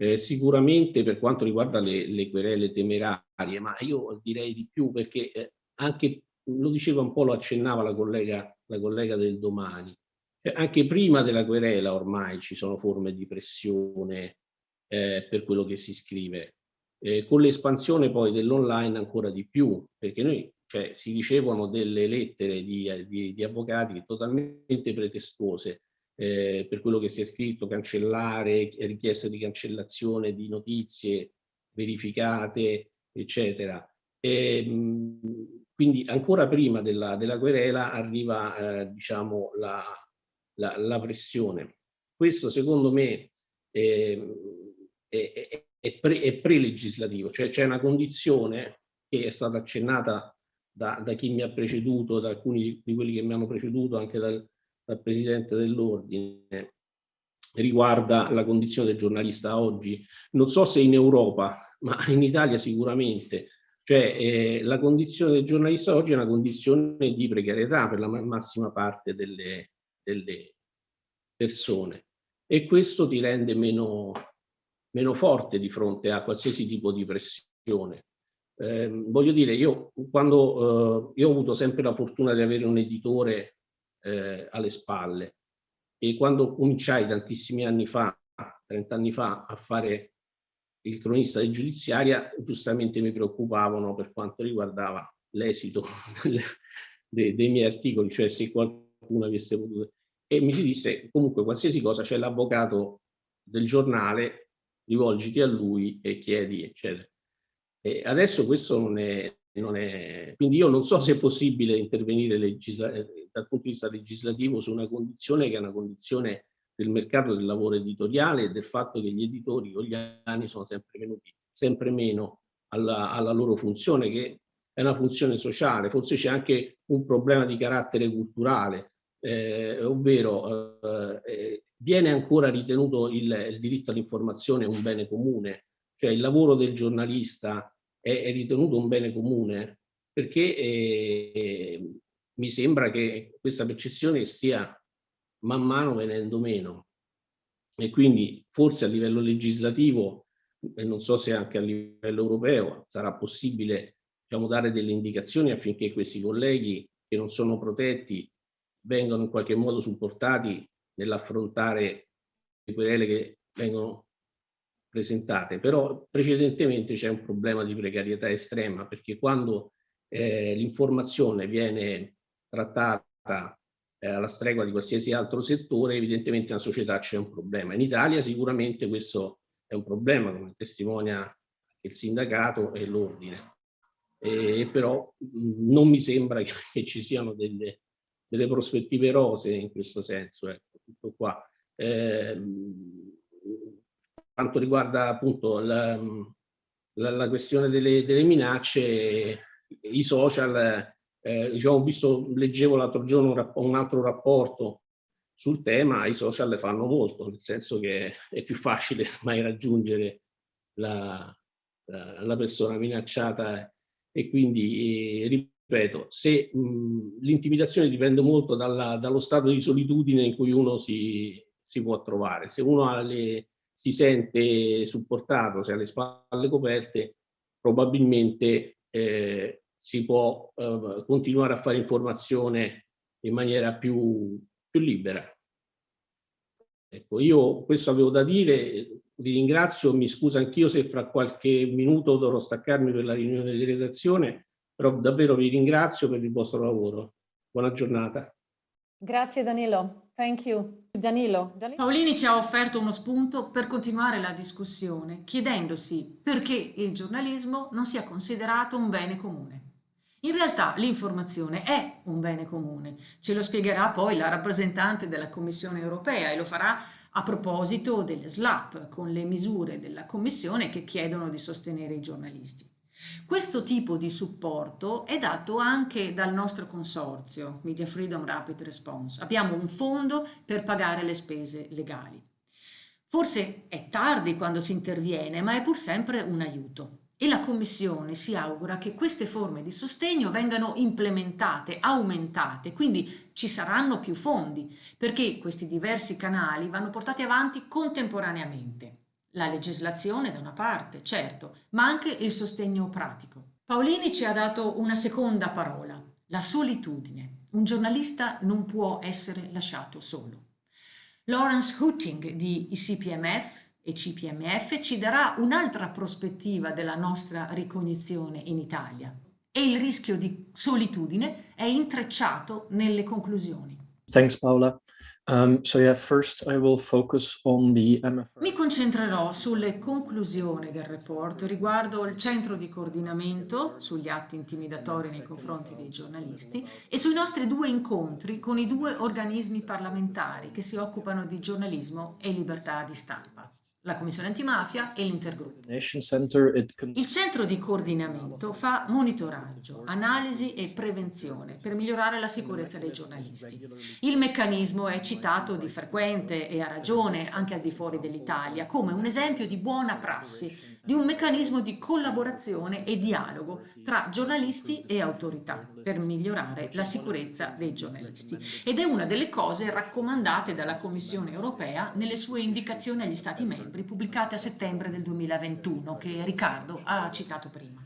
Eh, sicuramente per quanto riguarda le, le, querele temerarie, ma io direi di più perché eh, anche, lo diceva un po', lo accennava la collega, la collega del domani, cioè, anche prima della querela ormai ci sono forme di pressione eh, per quello che si scrive. Eh, con l'espansione poi dell'online ancora di più, perché noi cioè, si ricevono delle lettere di, di, di avvocati totalmente pretestuose eh, per quello che si è scritto, cancellare, richiesta di cancellazione di notizie verificate, eccetera. E, mh, quindi ancora prima della, della querela arriva eh, diciamo, la, la, la pressione. Questo secondo me è, è, è, pre, è pre-legislativo, cioè c'è una condizione che è stata accennata da, da, chi mi ha preceduto, da alcuni di, quelli che mi hanno preceduto, anche dal, dal Presidente dell'Ordine, riguarda la condizione del giornalista oggi. Non so se in Europa, ma in Italia sicuramente. Cioè eh, la condizione del giornalista oggi è una condizione di precarietà per la massima parte delle, delle persone e questo ti rende meno, meno forte di fronte a qualsiasi tipo di pressione. Eh, voglio dire, io quando eh, io ho avuto sempre la fortuna di avere un editore eh, alle spalle e quando cominciai tantissimi anni fa, 30 anni fa, a fare il cronista di giudiziaria, giustamente mi preoccupavano per quanto riguardava l'esito dei, dei miei articoli, cioè se qualcuno avesse potuto e mi si disse comunque qualsiasi cosa c'è l'avvocato del giornale, rivolgiti a lui e chiedi, eccetera. E adesso questo non è, non è, quindi io non so se è possibile intervenire dal punto di vista legislativo su una condizione che è una condizione del mercato del lavoro editoriale e del fatto che gli editori con gli anni sono sempre venuti sempre meno alla, alla loro funzione che è una funzione sociale, forse c'è anche un problema di carattere culturale, eh, ovvero eh, eh, viene ancora ritenuto il, il diritto all'informazione un bene comune, cioè il lavoro del giornalista è, è ritenuto un bene comune perché eh, mi sembra che questa percezione stia man mano venendo meno. E quindi forse a livello legislativo e non so se anche a livello europeo sarà possibile diciamo, dare delle indicazioni affinché questi colleghi che non sono protetti vengono in qualche modo supportati nell'affrontare le querele che vengono presentate, però precedentemente c'è un problema di precarietà estrema perché quando eh, l'informazione viene trattata eh, alla stregua di qualsiasi altro settore, evidentemente nella società c'è un problema. In Italia sicuramente questo è un problema, come testimonia il sindacato e l'ordine. Eh, però non mi sembra che ci siano delle, delle prospettive rose in questo senso, ecco, tutto qua. Eh, quanto riguarda appunto la, la, la questione delle, delle, minacce, i social, eh, diciamo, visto, leggevo l'altro giorno un, un, altro rapporto sul tema, i social fanno molto, nel senso che è più facile mai raggiungere la, la, persona minacciata e quindi eh, ripeto, se l'intimidazione dipende molto dalla, dallo stato di solitudine in cui uno si, si può trovare. Se uno le, si sente supportato, se ha le spalle coperte, probabilmente eh, si può eh, continuare a fare informazione in maniera più, più libera. Ecco, io questo avevo da dire, vi ringrazio, mi scuso anch'io se fra qualche minuto dovrò staccarmi per la riunione di redazione, però davvero vi ringrazio per il vostro lavoro. Buona giornata. Grazie Danilo, thank you. Danilo. Danilo. Paolini ci ha offerto uno spunto per continuare la discussione, chiedendosi perché il giornalismo non sia considerato un bene comune. In realtà l'informazione è un bene comune, ce lo spiegherà poi la rappresentante della Commissione europea e lo farà a proposito delle SLAP, con le misure della Commissione che chiedono di sostenere i giornalisti. Questo tipo di supporto è dato anche dal nostro consorzio, Media Freedom Rapid Response. Abbiamo un fondo per pagare le spese legali. Forse è tardi quando si interviene, ma è pur sempre un aiuto e la Commissione si augura che queste forme di sostegno vengano implementate, aumentate, quindi ci saranno più fondi, perché questi diversi canali vanno portati avanti contemporaneamente. La legislazione da una parte, certo, ma anche il sostegno pratico. Paolini ci ha dato una seconda parola, la solitudine. Un giornalista non può essere lasciato solo. Lawrence Hutting di ICPMF e CPMF ci darà un'altra prospettiva della nostra ricognizione in Italia e il rischio di solitudine è intrecciato nelle conclusioni. Thanks Paola. Um, so yeah, first I will focus on the MFR. Mi concentrerò sulle conclusioni del report riguardo il centro di coordinamento sugli atti intimidatori nei confronti dei giornalisti e sui nostri due incontri con i due organismi parlamentari che si occupano di giornalismo e libertà di stampa la Commissione Antimafia e l'Intergruppo. Il centro di coordinamento fa monitoraggio, analisi e prevenzione per migliorare la sicurezza dei giornalisti. Il meccanismo è citato di frequente e a ragione anche al di fuori dell'Italia come un esempio di buona prassi di un meccanismo di collaborazione e dialogo tra giornalisti e autorità per migliorare la sicurezza dei giornalisti. Ed è una delle cose raccomandate dalla Commissione europea nelle sue indicazioni agli Stati membri pubblicate a settembre del 2021 che Riccardo ha citato prima.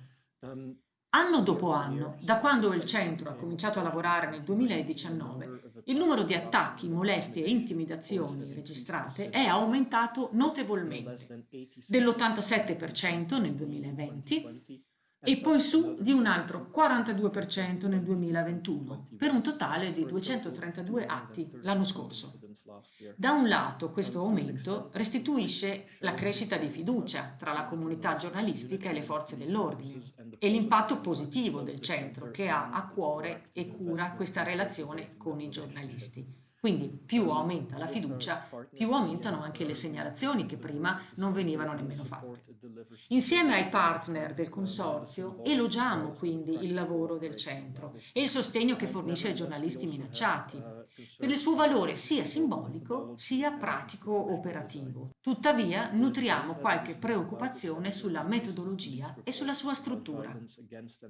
Anno dopo anno, da quando il centro ha cominciato a lavorare nel 2019, il numero di attacchi, molestie e intimidazioni registrate è aumentato notevolmente, dell'87% nel 2020 e poi su di un altro 42% nel 2021, per un totale di 232 atti l'anno scorso. Da un lato questo aumento restituisce la crescita di fiducia tra la comunità giornalistica e le forze dell'ordine e l'impatto positivo del centro che ha a cuore e cura questa relazione con i giornalisti. Quindi più aumenta la fiducia, più aumentano anche le segnalazioni che prima non venivano nemmeno fatte. Insieme ai partner del consorzio elogiamo quindi il lavoro del centro e il sostegno che fornisce ai giornalisti minacciati, per il suo valore sia simbolico sia pratico-operativo. Tuttavia nutriamo qualche preoccupazione sulla metodologia e sulla sua struttura.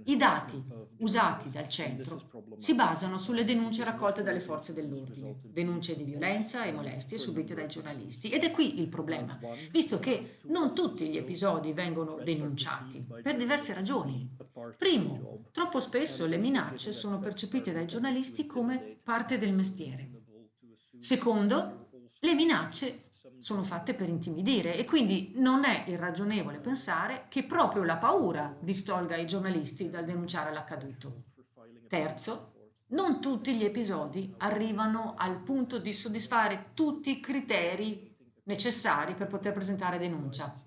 I dati usati dal centro si basano sulle denunce raccolte dalle forze dell'ordine, denunce di violenza e molestie subite dai giornalisti. Ed è qui il problema, visto che non tutti gli episodi vengono denunciati, per diverse ragioni. Primo, troppo spesso le minacce sono percepite dai giornalisti come parte del mestiere. Secondo, le minacce sono fatte per intimidire e quindi non è irragionevole pensare che proprio la paura distolga i giornalisti dal denunciare l'accaduto. Terzo, non tutti gli episodi arrivano al punto di soddisfare tutti i criteri necessari per poter presentare denuncia.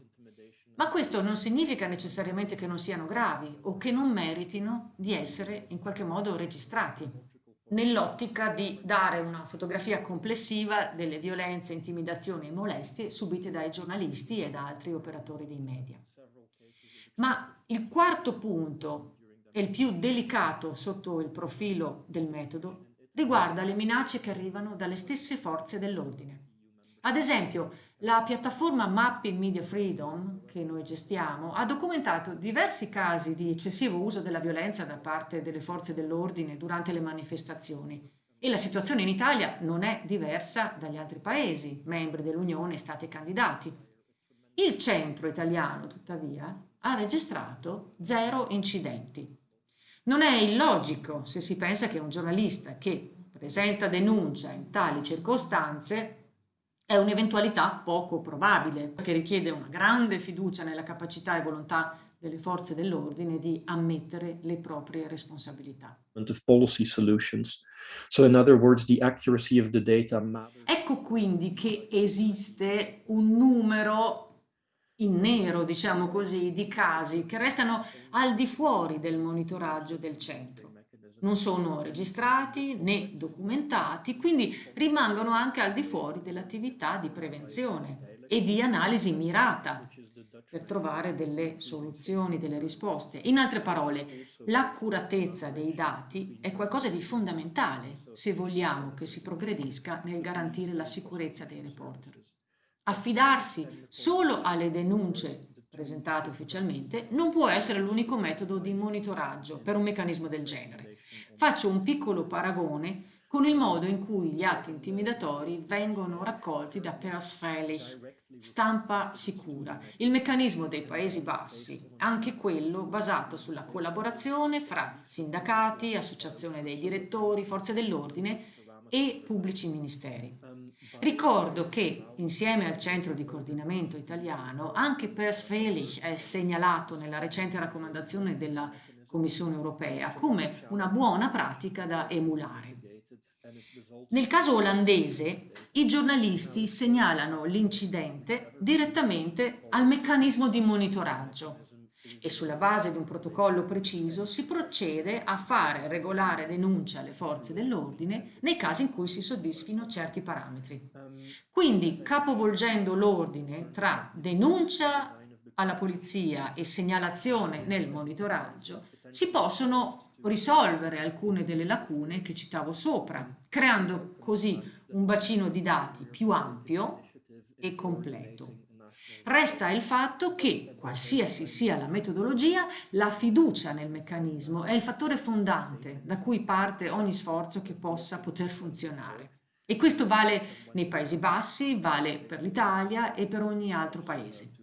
Ma questo non significa necessariamente che non siano gravi o che non meritino di essere in qualche modo registrati, nell'ottica di dare una fotografia complessiva delle violenze, intimidazioni e molestie subite dai giornalisti e da altri operatori dei media. Ma il quarto punto e il più delicato sotto il profilo del metodo, riguarda le minacce che arrivano dalle stesse forze dell'ordine. Ad esempio, la piattaforma Mapping Media Freedom, che noi gestiamo, ha documentato diversi casi di eccessivo uso della violenza da parte delle forze dell'ordine durante le manifestazioni. E la situazione in Italia non è diversa dagli altri paesi, membri dell'Unione e stati candidati. Il centro italiano, tuttavia, ha registrato zero incidenti. Non è illogico se si pensa che un giornalista che, presenta denuncia in tali circostanze è un'eventualità poco probabile, che richiede una grande fiducia nella capacità e volontà delle forze dell'ordine di ammettere le proprie responsabilità. Ecco quindi che esiste un numero in nero, diciamo così, di casi che restano al di fuori del monitoraggio del centro. Non sono registrati né documentati, quindi rimangono anche al di fuori dell'attività di prevenzione e di analisi mirata per trovare delle soluzioni, delle risposte. In altre parole, l'accuratezza dei dati è qualcosa di fondamentale se vogliamo che si progredisca nel garantire la sicurezza dei reporter. Affidarsi solo alle denunce presentate ufficialmente non può essere l'unico metodo di monitoraggio per un meccanismo del genere. Faccio un piccolo paragone con il modo in cui gli atti intimidatori vengono raccolti da Persfreilich, stampa sicura, il meccanismo dei Paesi Bassi, anche quello basato sulla collaborazione fra sindacati, associazione dei direttori, forze dell'ordine e pubblici ministeri. Ricordo che, insieme al Centro di Coordinamento Italiano, anche Persfreilich è segnalato nella recente raccomandazione della Commissione europea come una buona pratica da emulare. Nel caso olandese, i giornalisti segnalano l'incidente direttamente al meccanismo di monitoraggio e sulla base di un protocollo preciso si procede a fare regolare denuncia alle forze dell'ordine nei casi in cui si soddisfino certi parametri. Quindi, capovolgendo l'ordine tra denuncia alla polizia e segnalazione nel monitoraggio, si possono risolvere alcune delle lacune che citavo sopra, creando così un bacino di dati più ampio e completo. Resta il fatto che, qualsiasi sia la metodologia, la fiducia nel meccanismo è il fattore fondante da cui parte ogni sforzo che possa poter funzionare. E questo vale nei Paesi Bassi, vale per l'Italia e per ogni altro paese.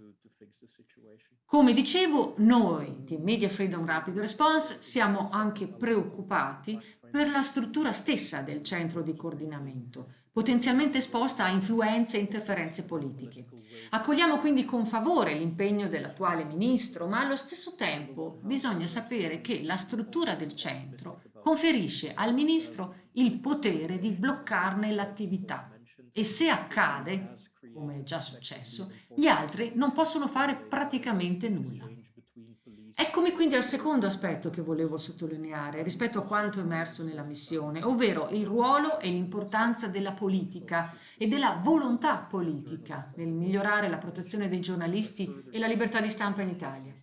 Come dicevo, noi di Media Freedom Rapid Response siamo anche preoccupati per la struttura stessa del centro di coordinamento, potenzialmente esposta a influenze e interferenze politiche. Accogliamo quindi con favore l'impegno dell'attuale ministro, ma allo stesso tempo bisogna sapere che la struttura del centro conferisce al ministro il potere di bloccarne l'attività e se accade, come è già successo, gli altri non possono fare praticamente nulla. Eccomi quindi al secondo aspetto che volevo sottolineare rispetto a quanto emerso nella missione, ovvero il ruolo e l'importanza della politica e della volontà politica nel migliorare la protezione dei giornalisti e la libertà di stampa in Italia.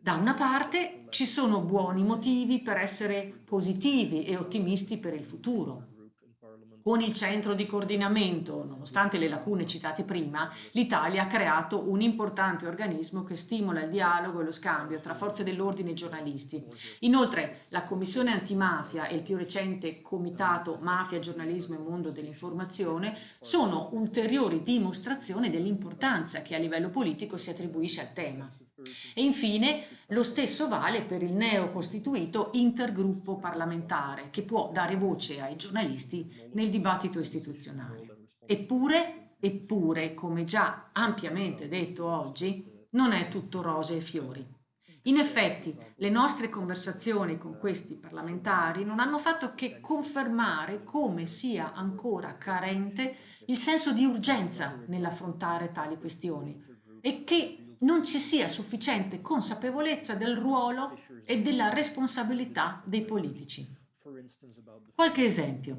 Da una parte ci sono buoni motivi per essere positivi e ottimisti per il futuro. Con il centro di coordinamento, nonostante le lacune citate prima, l'Italia ha creato un importante organismo che stimola il dialogo e lo scambio tra forze dell'ordine e giornalisti. Inoltre, la Commissione antimafia e il più recente Comitato Mafia, Giornalismo e Mondo dell'Informazione sono ulteriori dimostrazioni dell'importanza che a livello politico si attribuisce al tema. E infine lo stesso vale per il neocostituito intergruppo parlamentare che può dare voce ai giornalisti nel dibattito istituzionale. Eppure, eppure, come già ampiamente detto oggi, non è tutto rose e fiori. In effetti, le nostre conversazioni con questi parlamentari non hanno fatto che confermare come sia ancora carente il senso di urgenza nell'affrontare tali questioni e che non ci sia sufficiente consapevolezza del ruolo e della responsabilità dei politici. Qualche esempio.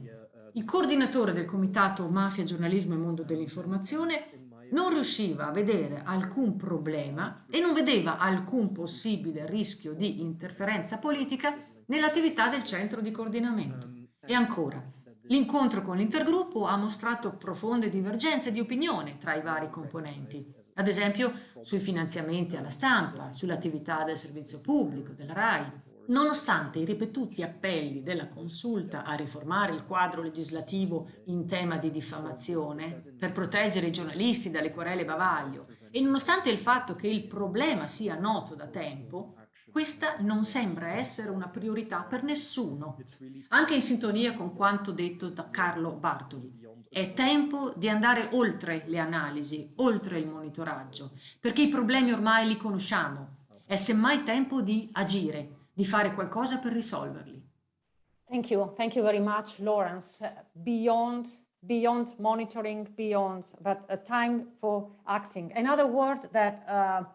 Il coordinatore del Comitato Mafia, Giornalismo e Mondo dell'Informazione non riusciva a vedere alcun problema e non vedeva alcun possibile rischio di interferenza politica nell'attività del centro di coordinamento. E ancora, l'incontro con l'intergruppo ha mostrato profonde divergenze di opinione tra i vari componenti ad esempio sui finanziamenti alla stampa, sull'attività del servizio pubblico, della RAI. Nonostante i ripetuti appelli della consulta a riformare il quadro legislativo in tema di diffamazione per proteggere i giornalisti dalle querele bavaglio e nonostante il fatto che il problema sia noto da tempo, Questa non sembra essere una priorità per nessuno, anche in sintonia con quanto detto da Carlo Bartoli. È tempo di andare oltre le analisi, oltre il monitoraggio, perché i problemi ormai li conosciamo. È semmai tempo di agire, di fare qualcosa per risolverli. Thank you. Thank you very much, Lawrence. Beyond, beyond monitoring, beyond, but a time for acting. Another word that uh,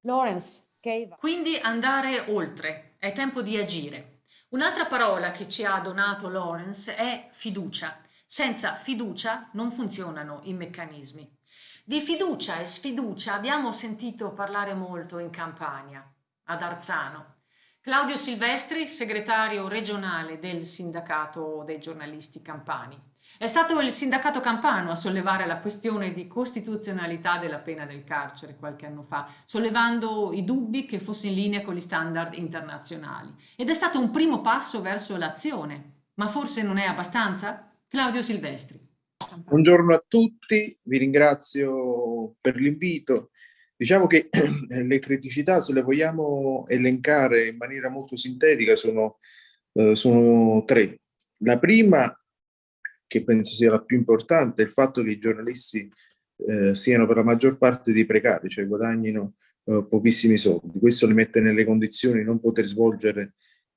Lawrence gave. Quindi andare oltre, è tempo di agire. Un'altra parola che ci ha donato Lawrence è fiducia. Senza fiducia non funzionano i meccanismi. Di fiducia e sfiducia abbiamo sentito parlare molto in Campania, ad Arzano. Claudio Silvestri, segretario regionale del sindacato dei giornalisti campani. È stato il sindacato campano a sollevare la questione di costituzionalità della pena del carcere qualche anno fa, sollevando i dubbi che fosse in linea con gli standard internazionali. Ed è stato un primo passo verso l'azione. Ma forse non è abbastanza? Claudio Silvestri. Buongiorno a tutti, vi ringrazio per l'invito. Diciamo che le criticità, se le vogliamo elencare in maniera molto sintetica, sono, eh, sono tre. La prima, che penso sia la più importante, è il fatto che i giornalisti eh, siano per la maggior parte dei precari, cioè guadagnino eh, pochissimi soldi. Questo li mette nelle condizioni di non poter svolgere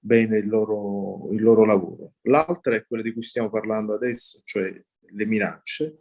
bene il loro, il loro lavoro. L'altra è quella di cui stiamo parlando adesso, cioè le minacce.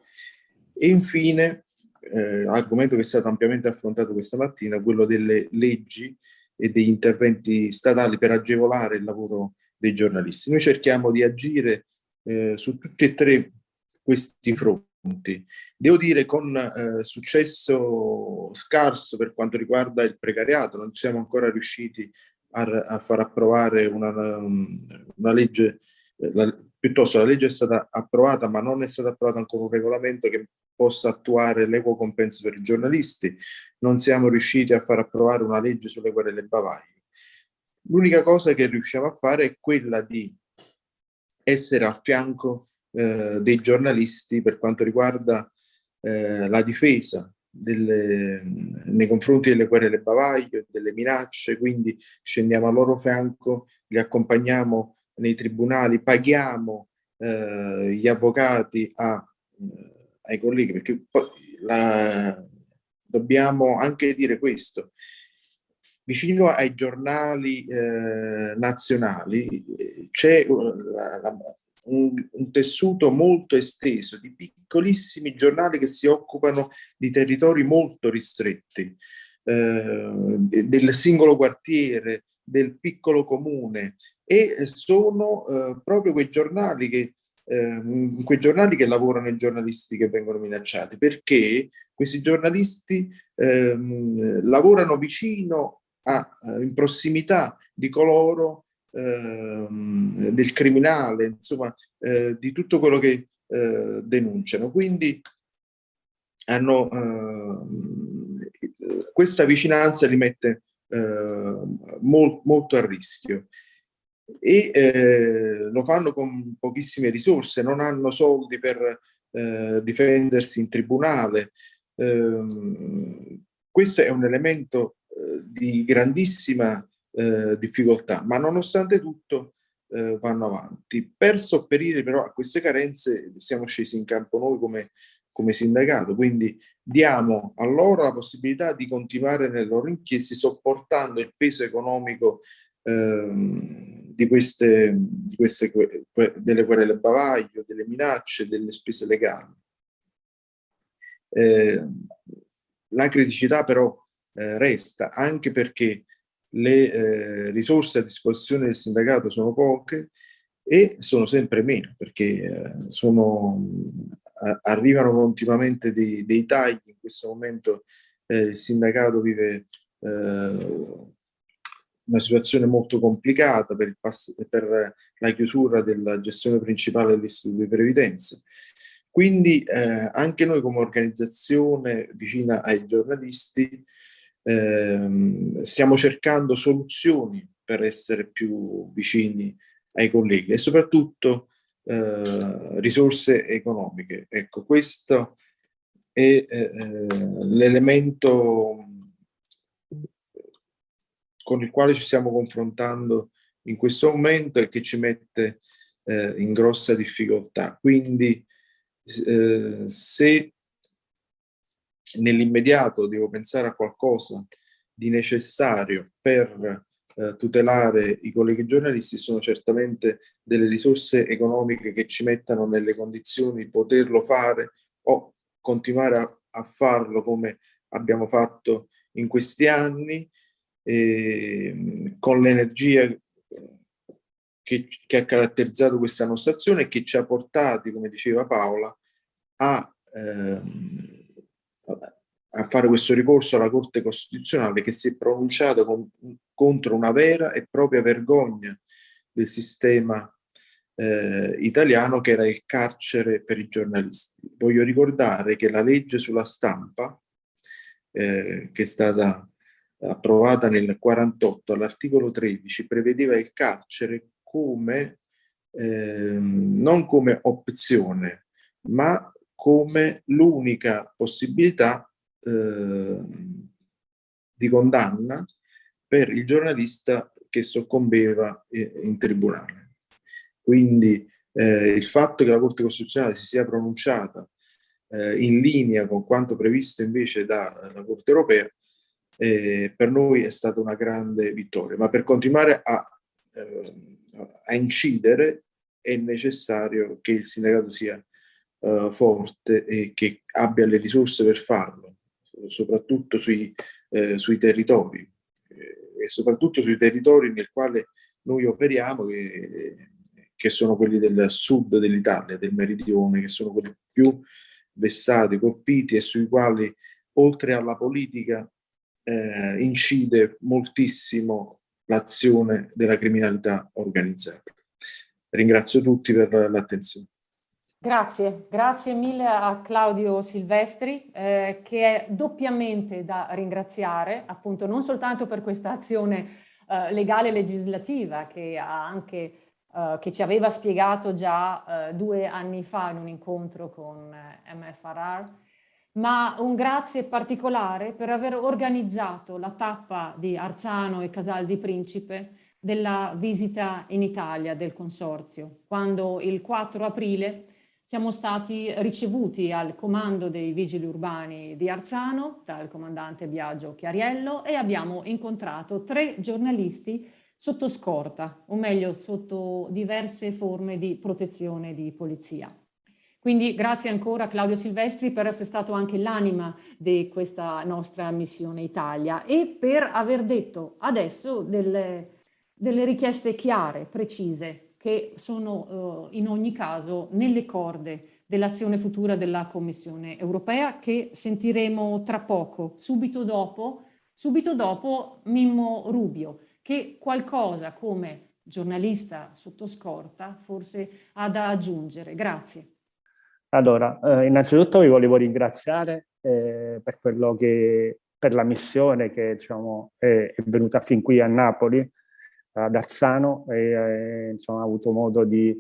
E infine, eh, argomento che è stato ampiamente affrontato questa mattina, quello delle leggi e degli interventi statali per agevolare il lavoro dei giornalisti. Noi cerchiamo di agire eh, su tutti e tre questi fronti. Devo dire con eh, successo scarso per quanto riguarda il precariato, non siamo ancora riusciti a, a far approvare una, una legge, eh, la, piuttosto la legge è stata approvata ma non è stato approvato ancora un regolamento che possa attuare l'equo compenso per i giornalisti, non siamo riusciti a far approvare una legge sulle querele bavaglio. L'unica cosa che riusciamo a fare è quella di essere al fianco eh, dei giornalisti per quanto riguarda eh, la difesa delle, nei confronti delle querele bavaglio, delle minacce, quindi scendiamo al loro fianco, li accompagniamo nei tribunali, paghiamo eh, gli avvocati a, eh, ai colleghi, perché poi la, dobbiamo anche dire questo. Vicino ai giornali eh, nazionali eh, c'è un, un, tessuto molto esteso di piccolissimi giornali che si occupano di territori molto ristretti, eh, del singolo quartiere, del piccolo comune e sono eh, proprio quei giornali che eh, quei giornali che lavorano i giornalisti che vengono minacciati perché questi giornalisti ehm, lavorano vicino a, in prossimità di coloro del criminale, insomma, eh, di tutto quello che eh, denunciano. Quindi hanno, eh, questa vicinanza li mette eh, mol, molto a rischio e eh, lo fanno con pochissime risorse, non hanno soldi per eh, difendersi in tribunale. Ehm, questo è un elemento di grandissima eh, difficoltà, ma nonostante tutto eh, vanno avanti. Per sopperire però a queste carenze siamo scesi in campo noi come, come sindacato, quindi diamo a loro la possibilità di continuare nelle loro inchieste sopportando il peso economico ehm, di queste, di queste delle querele bavaglio, delle minacce, delle spese legali. Eh, la criticità però eh, resta anche perché le eh, risorse a disposizione del sindacato sono poche e sono sempre meno perché eh, sono, arrivano continuamente dei, dei, tagli. In questo momento eh, il sindacato vive eh, una situazione molto complicata per, per, la chiusura della gestione principale dell'Istituto di Previdenza. Quindi eh, anche noi come organizzazione vicina ai giornalisti eh, stiamo cercando soluzioni per essere più vicini ai colleghi e soprattutto eh, risorse economiche. Ecco, questo è eh, l'elemento con il quale ci stiamo confrontando in questo momento e che ci mette eh, in grossa difficoltà. Quindi eh, se nell'immediato devo pensare a qualcosa di necessario per eh, tutelare i colleghi giornalisti sono certamente delle risorse economiche che ci mettano nelle condizioni di poterlo fare o continuare a, a farlo come abbiamo fatto in questi anni eh, con l'energia che, che, ha caratterizzato questa nostra azione e che ci ha portati, come diceva Paola, a, ehm, a fare questo ricorso alla Corte Costituzionale che si è pronunciata con, contro una vera e propria vergogna del sistema eh, italiano che era il carcere per i giornalisti. Voglio ricordare che la legge sulla stampa, eh, che è stata approvata nel 48 all'articolo 13, prevedeva il carcere come, eh, non come opzione, ma come l'unica possibilità eh, di condanna per il giornalista che soccombeva in tribunale. Quindi eh, il fatto che la Corte Costituzionale si sia pronunciata eh, in linea con quanto previsto invece dalla Corte Europea eh, per noi è stata una grande vittoria. Ma per continuare a, eh, a incidere è necessario che il sindacato sia uh, forte e che abbia le risorse per farlo, soprattutto sui, eh, sui territori eh, e soprattutto sui territori nel quale noi operiamo che, che sono quelli del sud dell'Italia, del meridione, che sono quelli più vessati, colpiti e sui quali oltre alla politica eh, incide moltissimo l'azione della criminalità organizzata. Ringrazio tutti per l'attenzione. Grazie, grazie mille a Claudio Silvestri eh, che è doppiamente da ringraziare appunto non soltanto per questa azione eh, legale legislativa che, anche, eh, che, ci aveva spiegato già eh, due anni fa in un incontro con eh, MFRR, ma un grazie particolare per aver organizzato la tappa di Arzano e Casal di Principe della visita in Italia del consorzio, quando il 4 aprile siamo stati ricevuti al comando dei vigili urbani di Arzano dal comandante Biagio Chiariello e abbiamo incontrato tre giornalisti sotto scorta, o meglio sotto diverse forme di protezione di polizia. Quindi grazie ancora a Claudio Silvestri per essere stato anche l'anima di questa nostra missione Italia e per aver detto adesso delle, delle richieste chiare, precise, che sono eh, in ogni caso nelle corde dell'azione futura della Commissione europea che sentiremo tra poco, subito dopo, subito dopo Mimmo Rubio, che qualcosa come giornalista sotto scorta forse ha da aggiungere. Grazie. Allora, eh, innanzitutto vi volevo ringraziare eh, per che per la missione che diciamo, è, è venuta fin qui a Napoli ad Arzano e eh, insomma, ha avuto modo di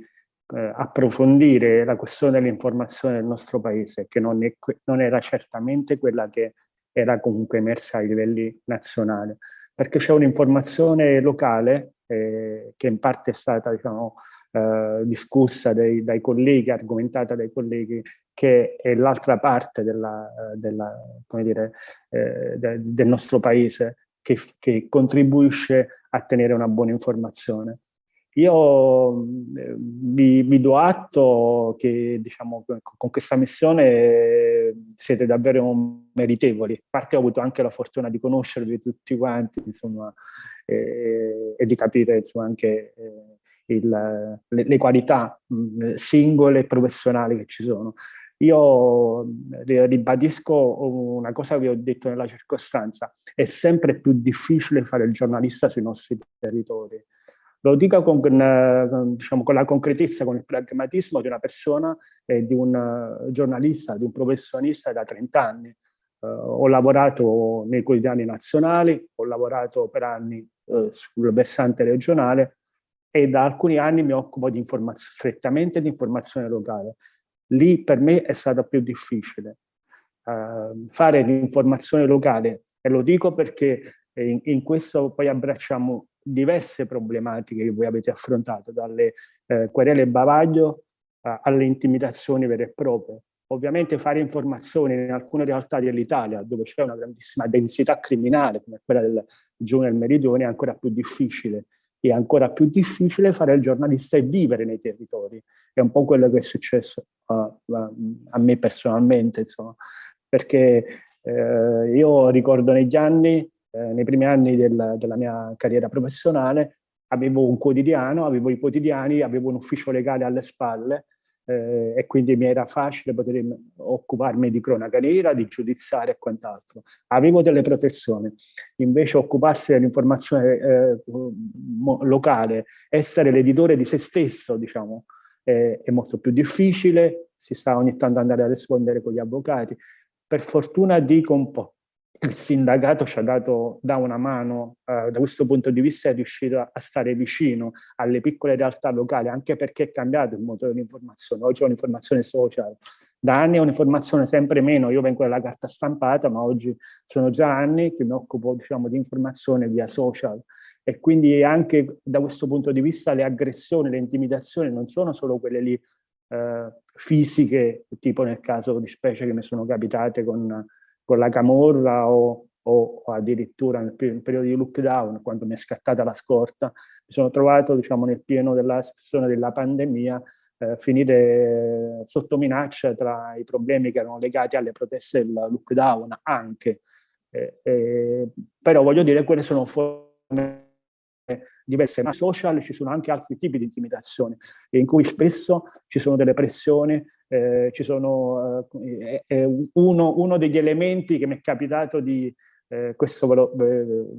eh, approfondire la questione dell'informazione del nostro paese, che non, è, non, era certamente quella che era comunque emersa ai livelli nazionali, perché c'è un'informazione locale eh, che in parte è stata diciamo, eh, discussa dai, dai, colleghi, argomentata dai colleghi, che è l'altra parte della, della, dire, eh, de, del nostro paese, che, che contribuisce a tenere una buona informazione. Io eh, vi, vi, do atto che diciamo, con questa missione siete davvero meritevoli. A parte ho avuto anche la fortuna di conoscervi tutti quanti insomma, eh, e di capire insomma, anche eh, il, le, le, qualità mh, singole e professionali che ci sono. Io ribadisco una cosa che ho detto nella circostanza, è sempre più difficile fare il giornalista sui nostri territori. Lo dico con, diciamo, con la concretezza, con il pragmatismo di una persona e di un giornalista, di un professionista da 30 anni. Uh, ho lavorato nei quotidiani nazionali, ho lavorato per anni uh, sul versante regionale e da alcuni anni mi occupo di strettamente di informazione locale lì per me è stato più difficile. Uh, fare l'informazione locale, e lo dico perché in, in, questo poi abbracciamo diverse problematiche che voi avete affrontato, dalle eh, querele bavaglio alle intimidazioni vere e proprie. Ovviamente fare informazioni in alcune realtà dell'Italia, dove c'è una grandissima densità criminale, come quella del giovane del Meridione, è ancora più difficile. E ancora più difficile fare il giornalista e vivere nei territori. È un po' quello che è successo a, a, me personalmente, insomma, perché eh, io ricordo negli anni, eh, nei primi anni del, della mia carriera professionale, avevo un quotidiano, avevo i quotidiani, avevo un ufficio legale alle spalle, eh, e quindi mi era facile poter occuparmi di cronaca nera, di giudiziario e quant'altro. Avevo delle protezioni, invece occuparsi dell'informazione eh, locale, essere l'editore di se stesso, diciamo, eh, è molto più difficile, si sta ogni tanto andare a rispondere con gli avvocati. Per fortuna dico un po', il sindacato ci ha dato da una mano, eh, da questo punto di vista è riuscito a stare vicino alle piccole realtà locali, anche perché è cambiato il motore di informazione. Oggi è un'informazione social, da anni è un'informazione sempre meno, io vengo dalla carta stampata, ma oggi sono già anni che mi occupo diciamo, di informazione via social e quindi anche da questo punto di vista le aggressioni, le intimidazioni non sono solo quelle lì eh, fisiche, tipo nel caso di specie che mi sono capitate con con la camorra o, o, o addirittura nel, nel, periodo di lockdown, quando mi è scattata la scorta, mi sono trovato diciamo, nel pieno della situazione della pandemia eh, finire sotto minaccia tra i problemi che erano legati alle proteste del lockdown anche. Eh, eh, però voglio dire, quelle sono forme diverse, ma social ci sono anche altri tipi di intimidazioni, in cui spesso ci sono delle pressioni eh, ci sono eh, uno, uno, degli elementi che mi è capitato di, eh, questo ve lo,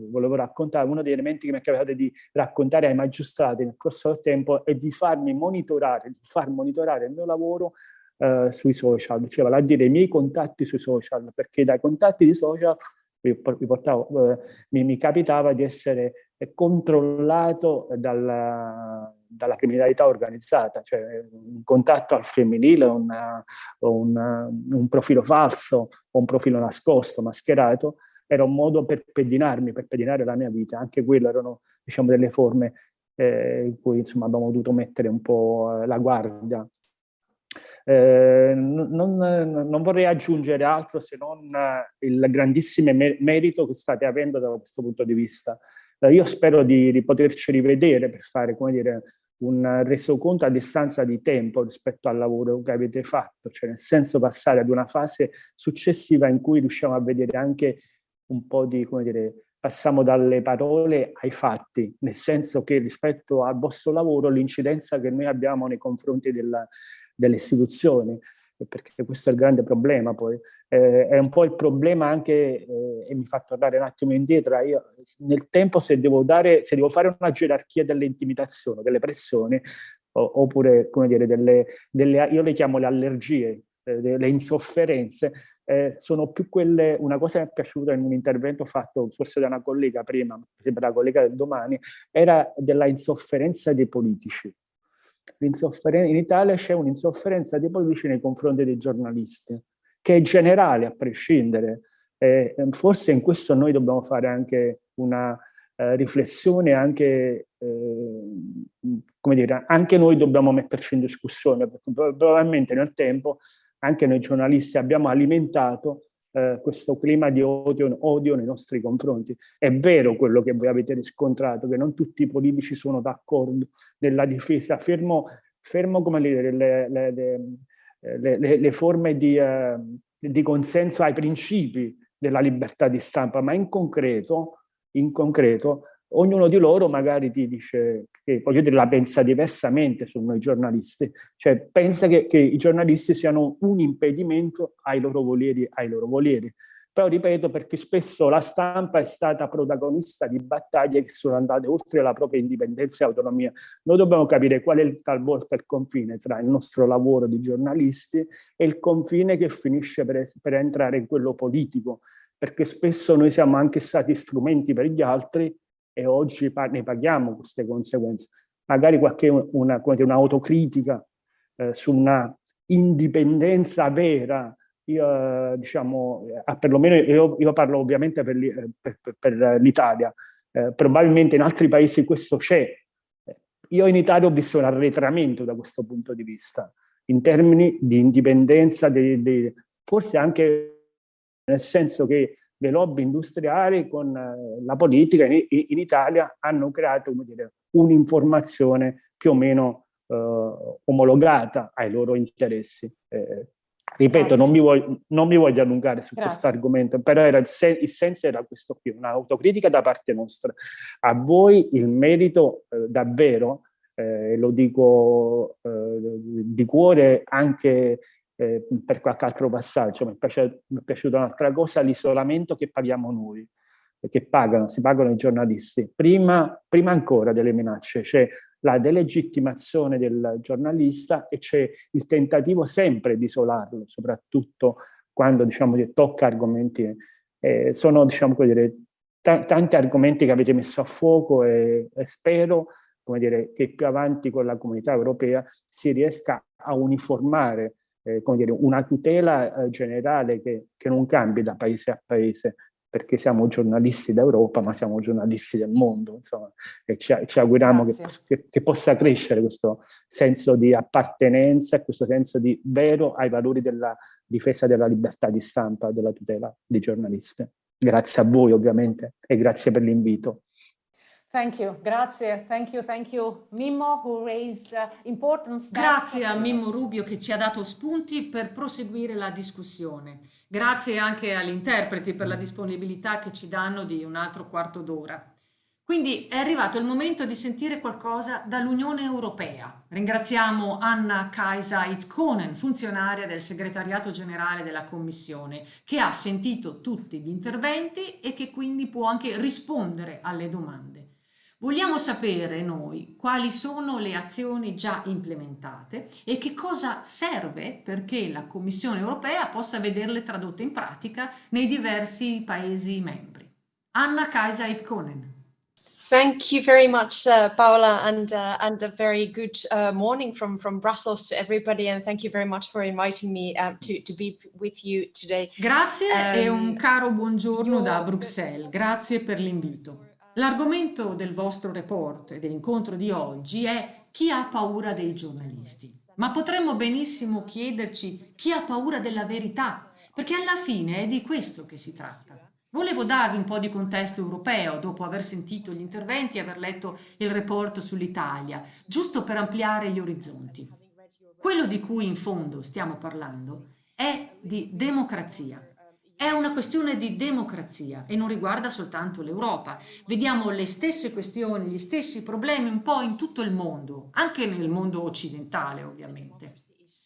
volevo raccontare, uno degli elementi che mi è capitato di raccontare ai magistrati nel corso del tempo è di farmi monitorare, di far monitorare il mio lavoro eh, sui social, cioè vale a dire i miei contatti sui social, perché dai contatti di social mi, portavo, eh, mi, mi capitava di essere controllato dalla, dalla criminalità organizzata, cioè un contatto al femminile, una, una, un profilo falso un profilo nascosto, mascherato, era un modo per pedinarmi, per pedinare la mia vita. Anche quello erano diciamo, delle forme eh, in cui insomma, abbiamo dovuto mettere un po' la guardia. Eh, non, non, vorrei aggiungere altro se non il grandissimo merito che state avendo da questo punto di vista. Eh, io spero di, di, poterci rivedere per fare, come dire, un resoconto a distanza di tempo rispetto al lavoro che avete fatto, cioè nel senso passare ad una fase successiva in cui riusciamo a vedere anche un po' di, come dire, passiamo dalle parole ai fatti, nel senso che rispetto al vostro lavoro l'incidenza che noi abbiamo nei confronti della, delle istituzioni, perché questo è il grande problema poi. Eh, è un po' il problema anche, eh, e mi fa tornare un attimo indietro, io nel tempo se devo, dare, se devo fare una gerarchia delle intimidazioni, delle pressioni, o, oppure come dire, delle, delle, io le chiamo le allergie, eh, le insofferenze, eh, sono più quelle, una cosa che mi è piaciuta in un intervento fatto forse da una collega prima, sembra la collega del domani, era della insofferenza dei politici in Italia c'è un'insofferenza dei politici nei confronti dei giornalisti, che è generale a prescindere. Eh, forse in questo noi dobbiamo fare anche una eh, riflessione, anche, eh, dire, anche noi dobbiamo metterci in discussione, perché probabilmente nel tempo anche noi giornalisti abbiamo alimentato eh, questo clima di odio, odio, nei nostri confronti. È vero quello che voi avete riscontrato, che non tutti i politici sono d'accordo nella difesa, fermo, fermo come le, le, le, le forme di, uh, di, consenso ai principi della libertà di stampa, ma in concreto, in concreto ognuno di loro magari ti dice che, voglio dire, la pensa diversamente su noi giornalisti, cioè pensa che, che, i giornalisti siano un impedimento ai loro voleri, ai loro voleri. Però ripeto, perché spesso la stampa è stata protagonista di battaglie che sono andate oltre la propria indipendenza e autonomia. Noi dobbiamo capire qual è talvolta il confine tra il nostro lavoro di giornalisti e il confine che finisce per, per entrare in quello politico, perché spesso noi siamo anche stati strumenti per gli altri e oggi ne paghiamo queste conseguenze. Magari qualche una, eh, su una indipendenza vera io, diciamo, perlomeno io, io, parlo ovviamente per, per, per l'Italia, eh, probabilmente in altri paesi questo c'è. Io in Italia ho visto un arretramento da questo punto di vista, in termini di indipendenza, di, di, forse anche nel senso che le lobby industriali con eh, la politica in, in Italia hanno creato un'informazione più o meno eh, omologata ai loro interessi. Eh, ripeto, non mi, voglio, non mi, voglio, allungare su questo argomento, però il, sen il, senso era questo qui, un'autocritica da parte nostra. A voi il merito eh, davvero, eh, lo dico eh, di cuore anche eh, per qualche altro passaggio, mi è, piaciuto, piaciuta un'altra cosa, l'isolamento che paghiamo noi, che pagano, si pagano i giornalisti. Prima, prima ancora delle minacce c'è la delegittimazione del giornalista e c'è il tentativo sempre di isolarlo, soprattutto quando diciamo, tocca argomenti, eh, sono diciamo, dire, tanti argomenti che avete messo a fuoco e, e spero dire, che più avanti con la comunità europea si riesca a uniformare eh, come dire, una tutela eh, generale che, che, non cambi da paese a paese, perché siamo giornalisti d'Europa, ma siamo giornalisti del mondo, insomma, e ci, ci auguriamo che, che, che, possa crescere questo senso di appartenenza questo senso di vero ai valori della difesa della libertà di stampa, della tutela di giornalisti. Grazie a voi ovviamente e grazie per l'invito. Thank you, grazie, thank you, thank you. Mimmo, who raised uh, important Grazie a Mimmo Rubio che ci ha dato spunti per proseguire la discussione. Grazie anche agli interpreti per la disponibilità che ci danno di un altro quarto d'ora. Quindi è arrivato il momento di sentire qualcosa dall'Unione Europea. Ringraziamo Anna Kaisa Itkonen, funzionaria del segretariato generale della Commissione, che ha sentito tutti gli interventi e che quindi può anche rispondere alle domande. Vogliamo sapere noi quali sono le azioni già implementate e che cosa serve perché la Commissione europea possa vederle tradotte in pratica nei diversi Paesi membri. Anna Kaisa Itkonen. Thank you very much, uh, Paola, and uh, and a very good uh, morning from from Brussels to everybody, and thank you very much for inviting me uh, to to be with you today. Grazie um, e un caro buongiorno da Bruxelles. Grazie per l'invito. L'argomento del vostro report e dell'incontro di oggi è chi ha paura dei giornalisti. Ma potremmo benissimo chiederci chi ha paura della verità, perché alla fine è di questo che si tratta. Volevo darvi un po' di contesto europeo dopo aver sentito gli interventi e aver letto il report sull'Italia, giusto per ampliare gli orizzonti. Quello di cui in fondo stiamo parlando è di democrazia, è una questione di democrazia e non riguarda soltanto l'Europa. Vediamo le stesse questioni, gli stessi problemi un po' in tutto il mondo, anche nel mondo occidentale ovviamente.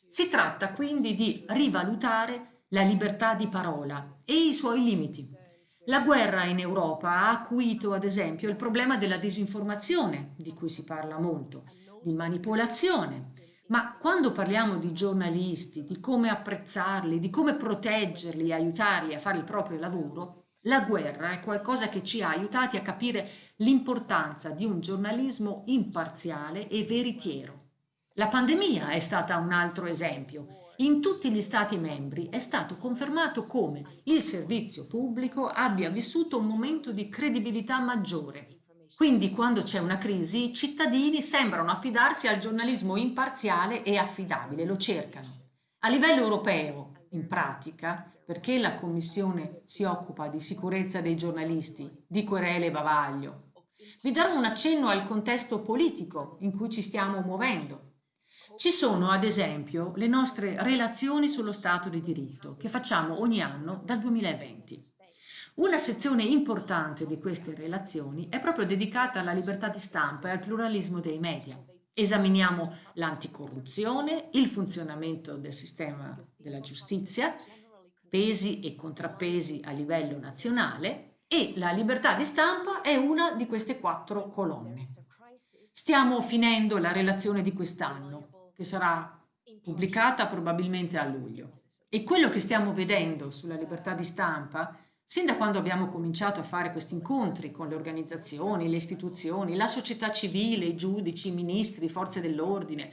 Si tratta quindi di rivalutare la libertà di parola e i suoi limiti. La guerra in Europa ha acuito ad esempio il problema della disinformazione, di cui si parla molto, di manipolazione, ma quando parliamo di giornalisti, di come apprezzarli, di come proteggerli aiutarli a fare il proprio lavoro, la guerra è qualcosa che ci ha aiutati a capire l'importanza di un giornalismo imparziale e veritiero. La pandemia è stata un altro esempio. In tutti gli Stati membri è stato confermato come il servizio pubblico abbia vissuto un momento di credibilità maggiore quindi quando c'è una crisi i cittadini sembrano affidarsi al giornalismo imparziale e affidabile, lo cercano. A livello europeo, in pratica, perché la Commissione si occupa di sicurezza dei giornalisti, di querele e bavaglio, vi darò un accenno al contesto politico in cui ci stiamo muovendo. Ci sono, ad esempio, le nostre relazioni sullo Stato di diritto, che facciamo ogni anno dal 2020. Una sezione importante di queste relazioni è proprio dedicata alla libertà di stampa e al pluralismo dei media. Esaminiamo l'anticorruzione, il funzionamento del sistema della giustizia, pesi e contrappesi a livello nazionale e la libertà di stampa è una di queste quattro colonne. Stiamo finendo la relazione di quest'anno, che sarà pubblicata probabilmente a luglio. E quello che stiamo vedendo sulla libertà di stampa Sin da quando abbiamo cominciato a fare questi incontri con le organizzazioni, le istituzioni, la società civile, i giudici, i ministri, forze dell'ordine,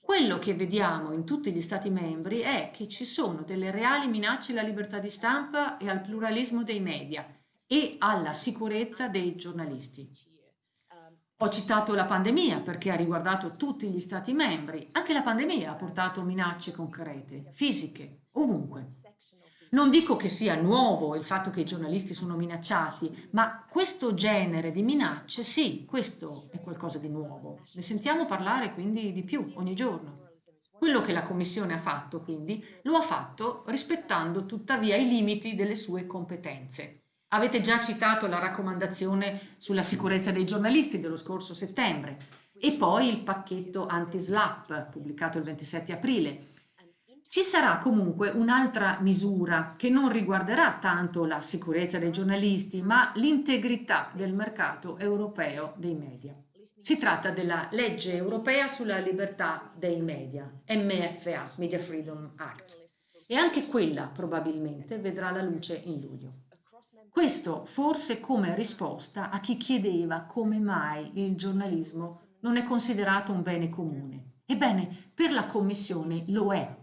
Quello che vediamo in tutti gli Stati membri è che ci sono delle reali minacce alla libertà di stampa e al pluralismo dei media e alla sicurezza dei giornalisti. Ho citato la pandemia perché ha riguardato tutti gli Stati membri. Anche la pandemia ha portato minacce concrete, fisiche, ovunque. Non dico che sia nuovo il fatto che i giornalisti sono minacciati, ma questo genere di minacce, sì, questo è qualcosa di nuovo. Ne sentiamo parlare quindi di più ogni giorno. Quello che la Commissione ha fatto, quindi, lo ha fatto rispettando tuttavia i limiti delle sue competenze. Avete già citato la raccomandazione sulla sicurezza dei giornalisti dello scorso settembre e poi il pacchetto anti-SLAP pubblicato il 27 aprile. Ci sarà comunque un'altra misura che non riguarderà tanto la sicurezza dei giornalisti ma l'integrità del mercato europeo dei media. Si tratta della legge europea sulla libertà dei media, MFA, Media Freedom Act, e anche quella probabilmente vedrà la luce in luglio. Questo forse come risposta a chi chiedeva come mai il giornalismo non è considerato un bene comune. Ebbene, per la Commissione lo è.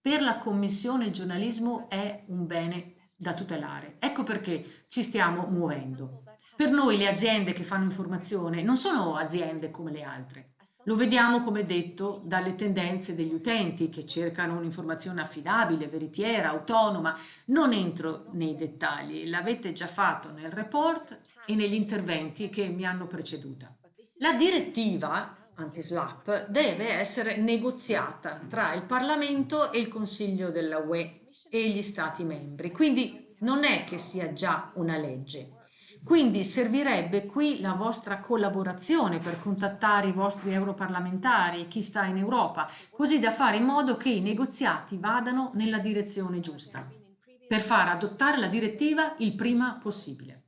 Per la Commissione il giornalismo è un bene da tutelare. Ecco perché ci stiamo muovendo. Per noi le aziende che fanno informazione non sono aziende come le altre. Lo vediamo, come detto, dalle tendenze degli utenti che cercano un'informazione affidabile, veritiera, autonoma. Non entro nei dettagli, l'avete già fatto nel report e negli interventi che mi hanno preceduta. La direttiva anti-SLAP deve essere negoziata tra il Parlamento e il Consiglio della UE e gli Stati membri, quindi non è che sia già una legge. Quindi servirebbe qui la vostra collaborazione per contattare i vostri europarlamentari e chi sta in Europa, così da fare in modo che i negoziati vadano nella direzione giusta, per far adottare la direttiva il prima possibile.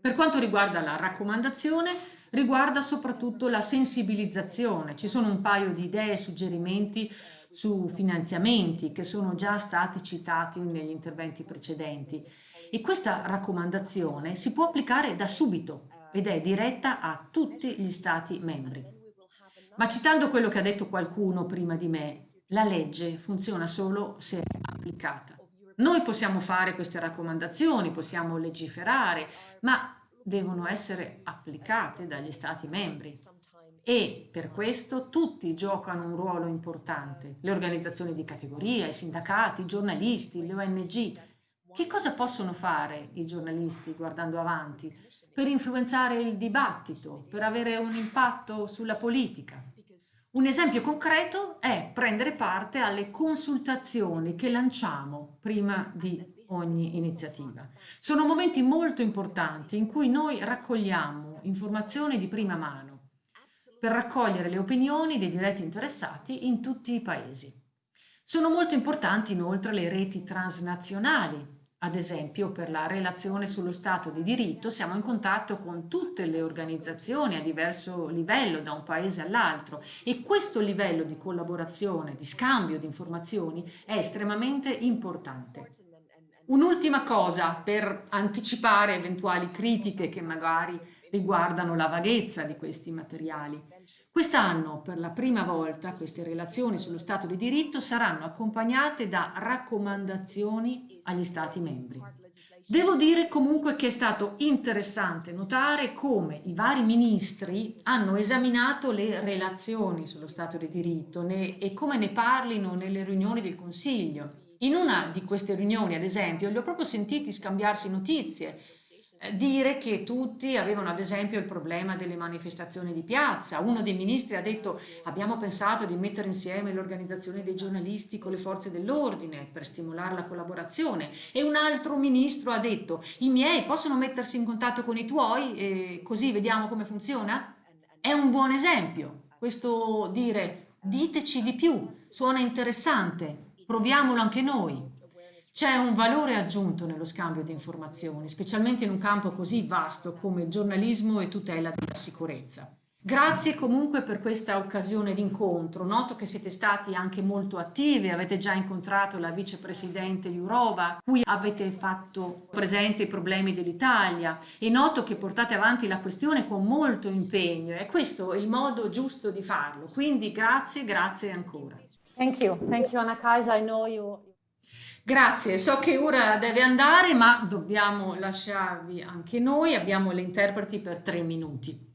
Per quanto riguarda la raccomandazione, riguarda soprattutto la sensibilizzazione. Ci sono un paio di idee e suggerimenti su finanziamenti che sono già stati citati negli interventi precedenti e questa raccomandazione si può applicare da subito ed è diretta a tutti gli Stati membri. Ma citando quello che ha detto qualcuno prima di me, la legge funziona solo se è applicata. Noi possiamo fare queste raccomandazioni, possiamo legiferare, ma devono essere applicate dagli Stati membri. E per questo tutti giocano un ruolo importante, le organizzazioni di categoria, i sindacati, i giornalisti, le ONG, che cosa possono fare i giornalisti guardando avanti per influenzare il dibattito, per avere un impatto sulla politica? Un esempio concreto è prendere parte alle consultazioni che lanciamo prima di ogni iniziativa. Sono momenti molto importanti in cui noi raccogliamo informazioni di prima mano per raccogliere le opinioni dei diretti interessati in tutti i paesi. Sono molto importanti inoltre le reti transnazionali ad esempio, per la relazione sullo Stato di diritto siamo in contatto con tutte le organizzazioni a diverso livello da un paese all'altro e questo livello di collaborazione, di scambio di informazioni è estremamente importante. Un'ultima cosa per anticipare eventuali critiche che magari riguardano la vaghezza di questi materiali. Quest'anno, per la prima volta, queste relazioni sullo Stato di diritto saranno accompagnate da raccomandazioni agli Stati membri. Devo dire comunque che è stato interessante notare come i vari ministri hanno esaminato le relazioni sullo Stato di diritto e come ne parlino nelle riunioni del Consiglio. In una di queste riunioni, ad esempio, li ho proprio sentiti scambiarsi notizie eh, dire che tutti avevano ad esempio il problema delle manifestazioni di piazza. Uno dei ministri ha detto abbiamo pensato di mettere insieme l'organizzazione dei giornalisti con le forze dell'ordine per stimolare la collaborazione e un altro ministro ha detto i miei possono mettersi in contatto con i tuoi e così vediamo come funziona? È un buon esempio questo dire diteci di più, suona interessante, proviamolo anche noi. C'è un valore aggiunto nello scambio di informazioni, specialmente in un campo così vasto come il giornalismo e tutela della sicurezza. Grazie comunque per questa occasione d'incontro. Noto che siete stati anche molto attivi, avete già incontrato la vicepresidente Jurova, cui avete fatto presente i problemi dell'Italia e noto che portate avanti la questione con molto impegno e questo è il modo giusto di farlo. Quindi grazie, grazie ancora. Thank you, thank you Anna Kaisa, I know you. Grazie, so che ora deve andare ma dobbiamo lasciarvi anche noi, abbiamo le interpreti per tre minuti.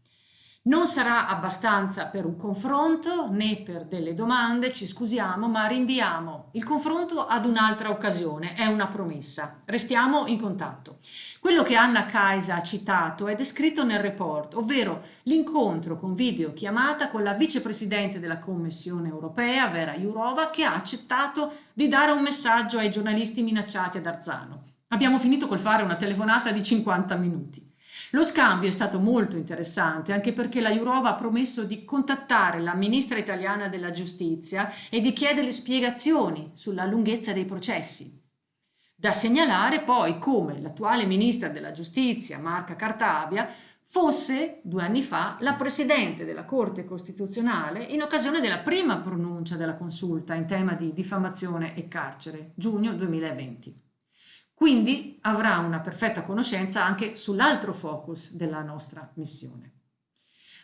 Non sarà abbastanza per un confronto né per delle domande, ci scusiamo, ma rinviamo il confronto ad un'altra occasione, è una promessa. Restiamo in contatto. Quello che Anna Kaisa ha citato è descritto nel report, ovvero l'incontro con videochiamata con la vicepresidente della Commissione europea, Vera Jourova, che ha accettato di dare un messaggio ai giornalisti minacciati ad Arzano. Abbiamo finito col fare una telefonata di 50 minuti. Lo scambio è stato molto interessante anche perché la Jurova ha promesso di contattare la ministra italiana della giustizia e di chiederle spiegazioni sulla lunghezza dei processi. Da segnalare poi come l'attuale ministra della giustizia, Marca Cartabia, fosse due anni fa la Presidente della Corte Costituzionale in occasione della prima pronuncia della consulta in tema di diffamazione e carcere, giugno 2020. Quindi avrà una perfetta conoscenza anche sull'altro focus della nostra missione.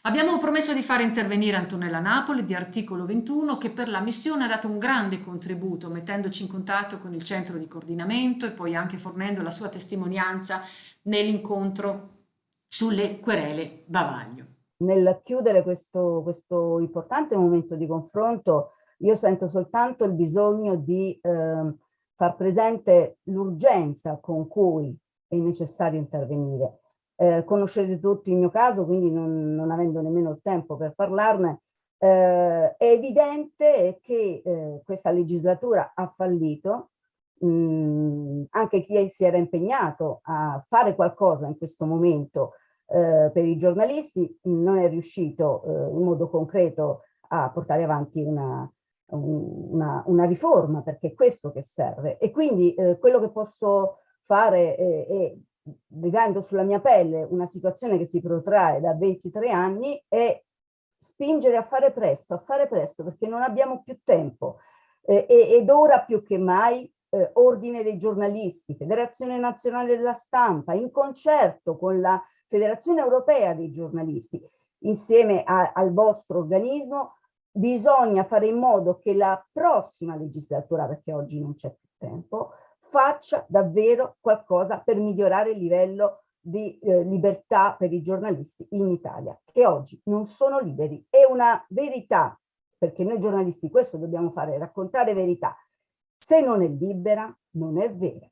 Abbiamo promesso di fare intervenire Antonella Napoli di Articolo 21 che per la missione ha dato un grande contributo mettendoci in contatto con il centro di coordinamento e poi anche fornendo la sua testimonianza nell'incontro sulle querele Bavaglio. Nel chiudere questo, questo, importante momento di confronto io sento soltanto il bisogno di eh, far presente l'urgenza con cui è necessario intervenire. Eh, conoscete tutti il mio caso, quindi non, non avendo nemmeno il tempo per parlarne, eh, è evidente che eh, questa legislatura ha fallito, mh, anche chi si era impegnato a fare qualcosa in questo momento eh, per i giornalisti non è riuscito eh, in modo concreto a portare avanti una, una, una, riforma, perché è questo che serve. E quindi eh, quello che posso fare è, è, vivendo sulla mia pelle una situazione che si protrae da 23 anni, è spingere a fare presto, a fare presto, perché non abbiamo più tempo. Eh, ed ora più che mai eh, Ordine dei giornalisti, Federazione Nazionale della Stampa, in concerto con la Federazione Europea dei giornalisti, insieme a, al vostro organismo, bisogna fare in modo che la prossima legislatura, perché oggi non c'è più tempo, faccia davvero qualcosa per migliorare il livello di eh, libertà per i giornalisti in Italia, che oggi non sono liberi. È una verità, perché noi giornalisti questo dobbiamo fare, raccontare verità. Se non è libera, non è vera.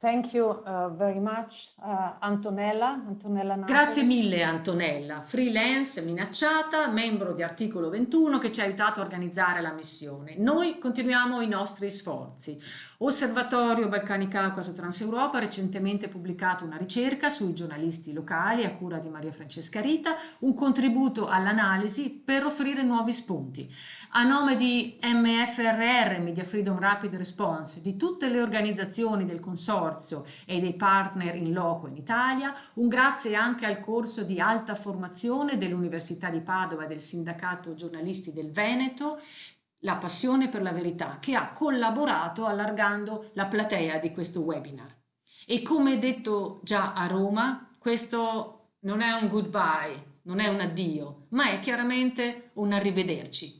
Thank you uh, very much, uh, Antonella. Antonella Grazie mille Antonella, freelance, minacciata, membro di Articolo 21 che ci ha aiutato a organizzare la missione. Noi continuiamo i nostri sforzi. Osservatorio Balcani Caucaso Transeuropa ha recentemente pubblicato una ricerca sui giornalisti locali a cura di Maria Francesca Rita, un contributo all'analisi per offrire nuovi spunti. A nome di MFRR, Media Freedom Rapid Response, di tutte le organizzazioni del consorzio e dei partner in loco in Italia, un grazie anche al corso di alta formazione dell'Università di Padova e del Sindacato Giornalisti del Veneto, la passione per la verità, che ha collaborato allargando la platea di questo webinar. E come detto già a Roma, questo non è un goodbye, non è un addio, ma è chiaramente un arrivederci.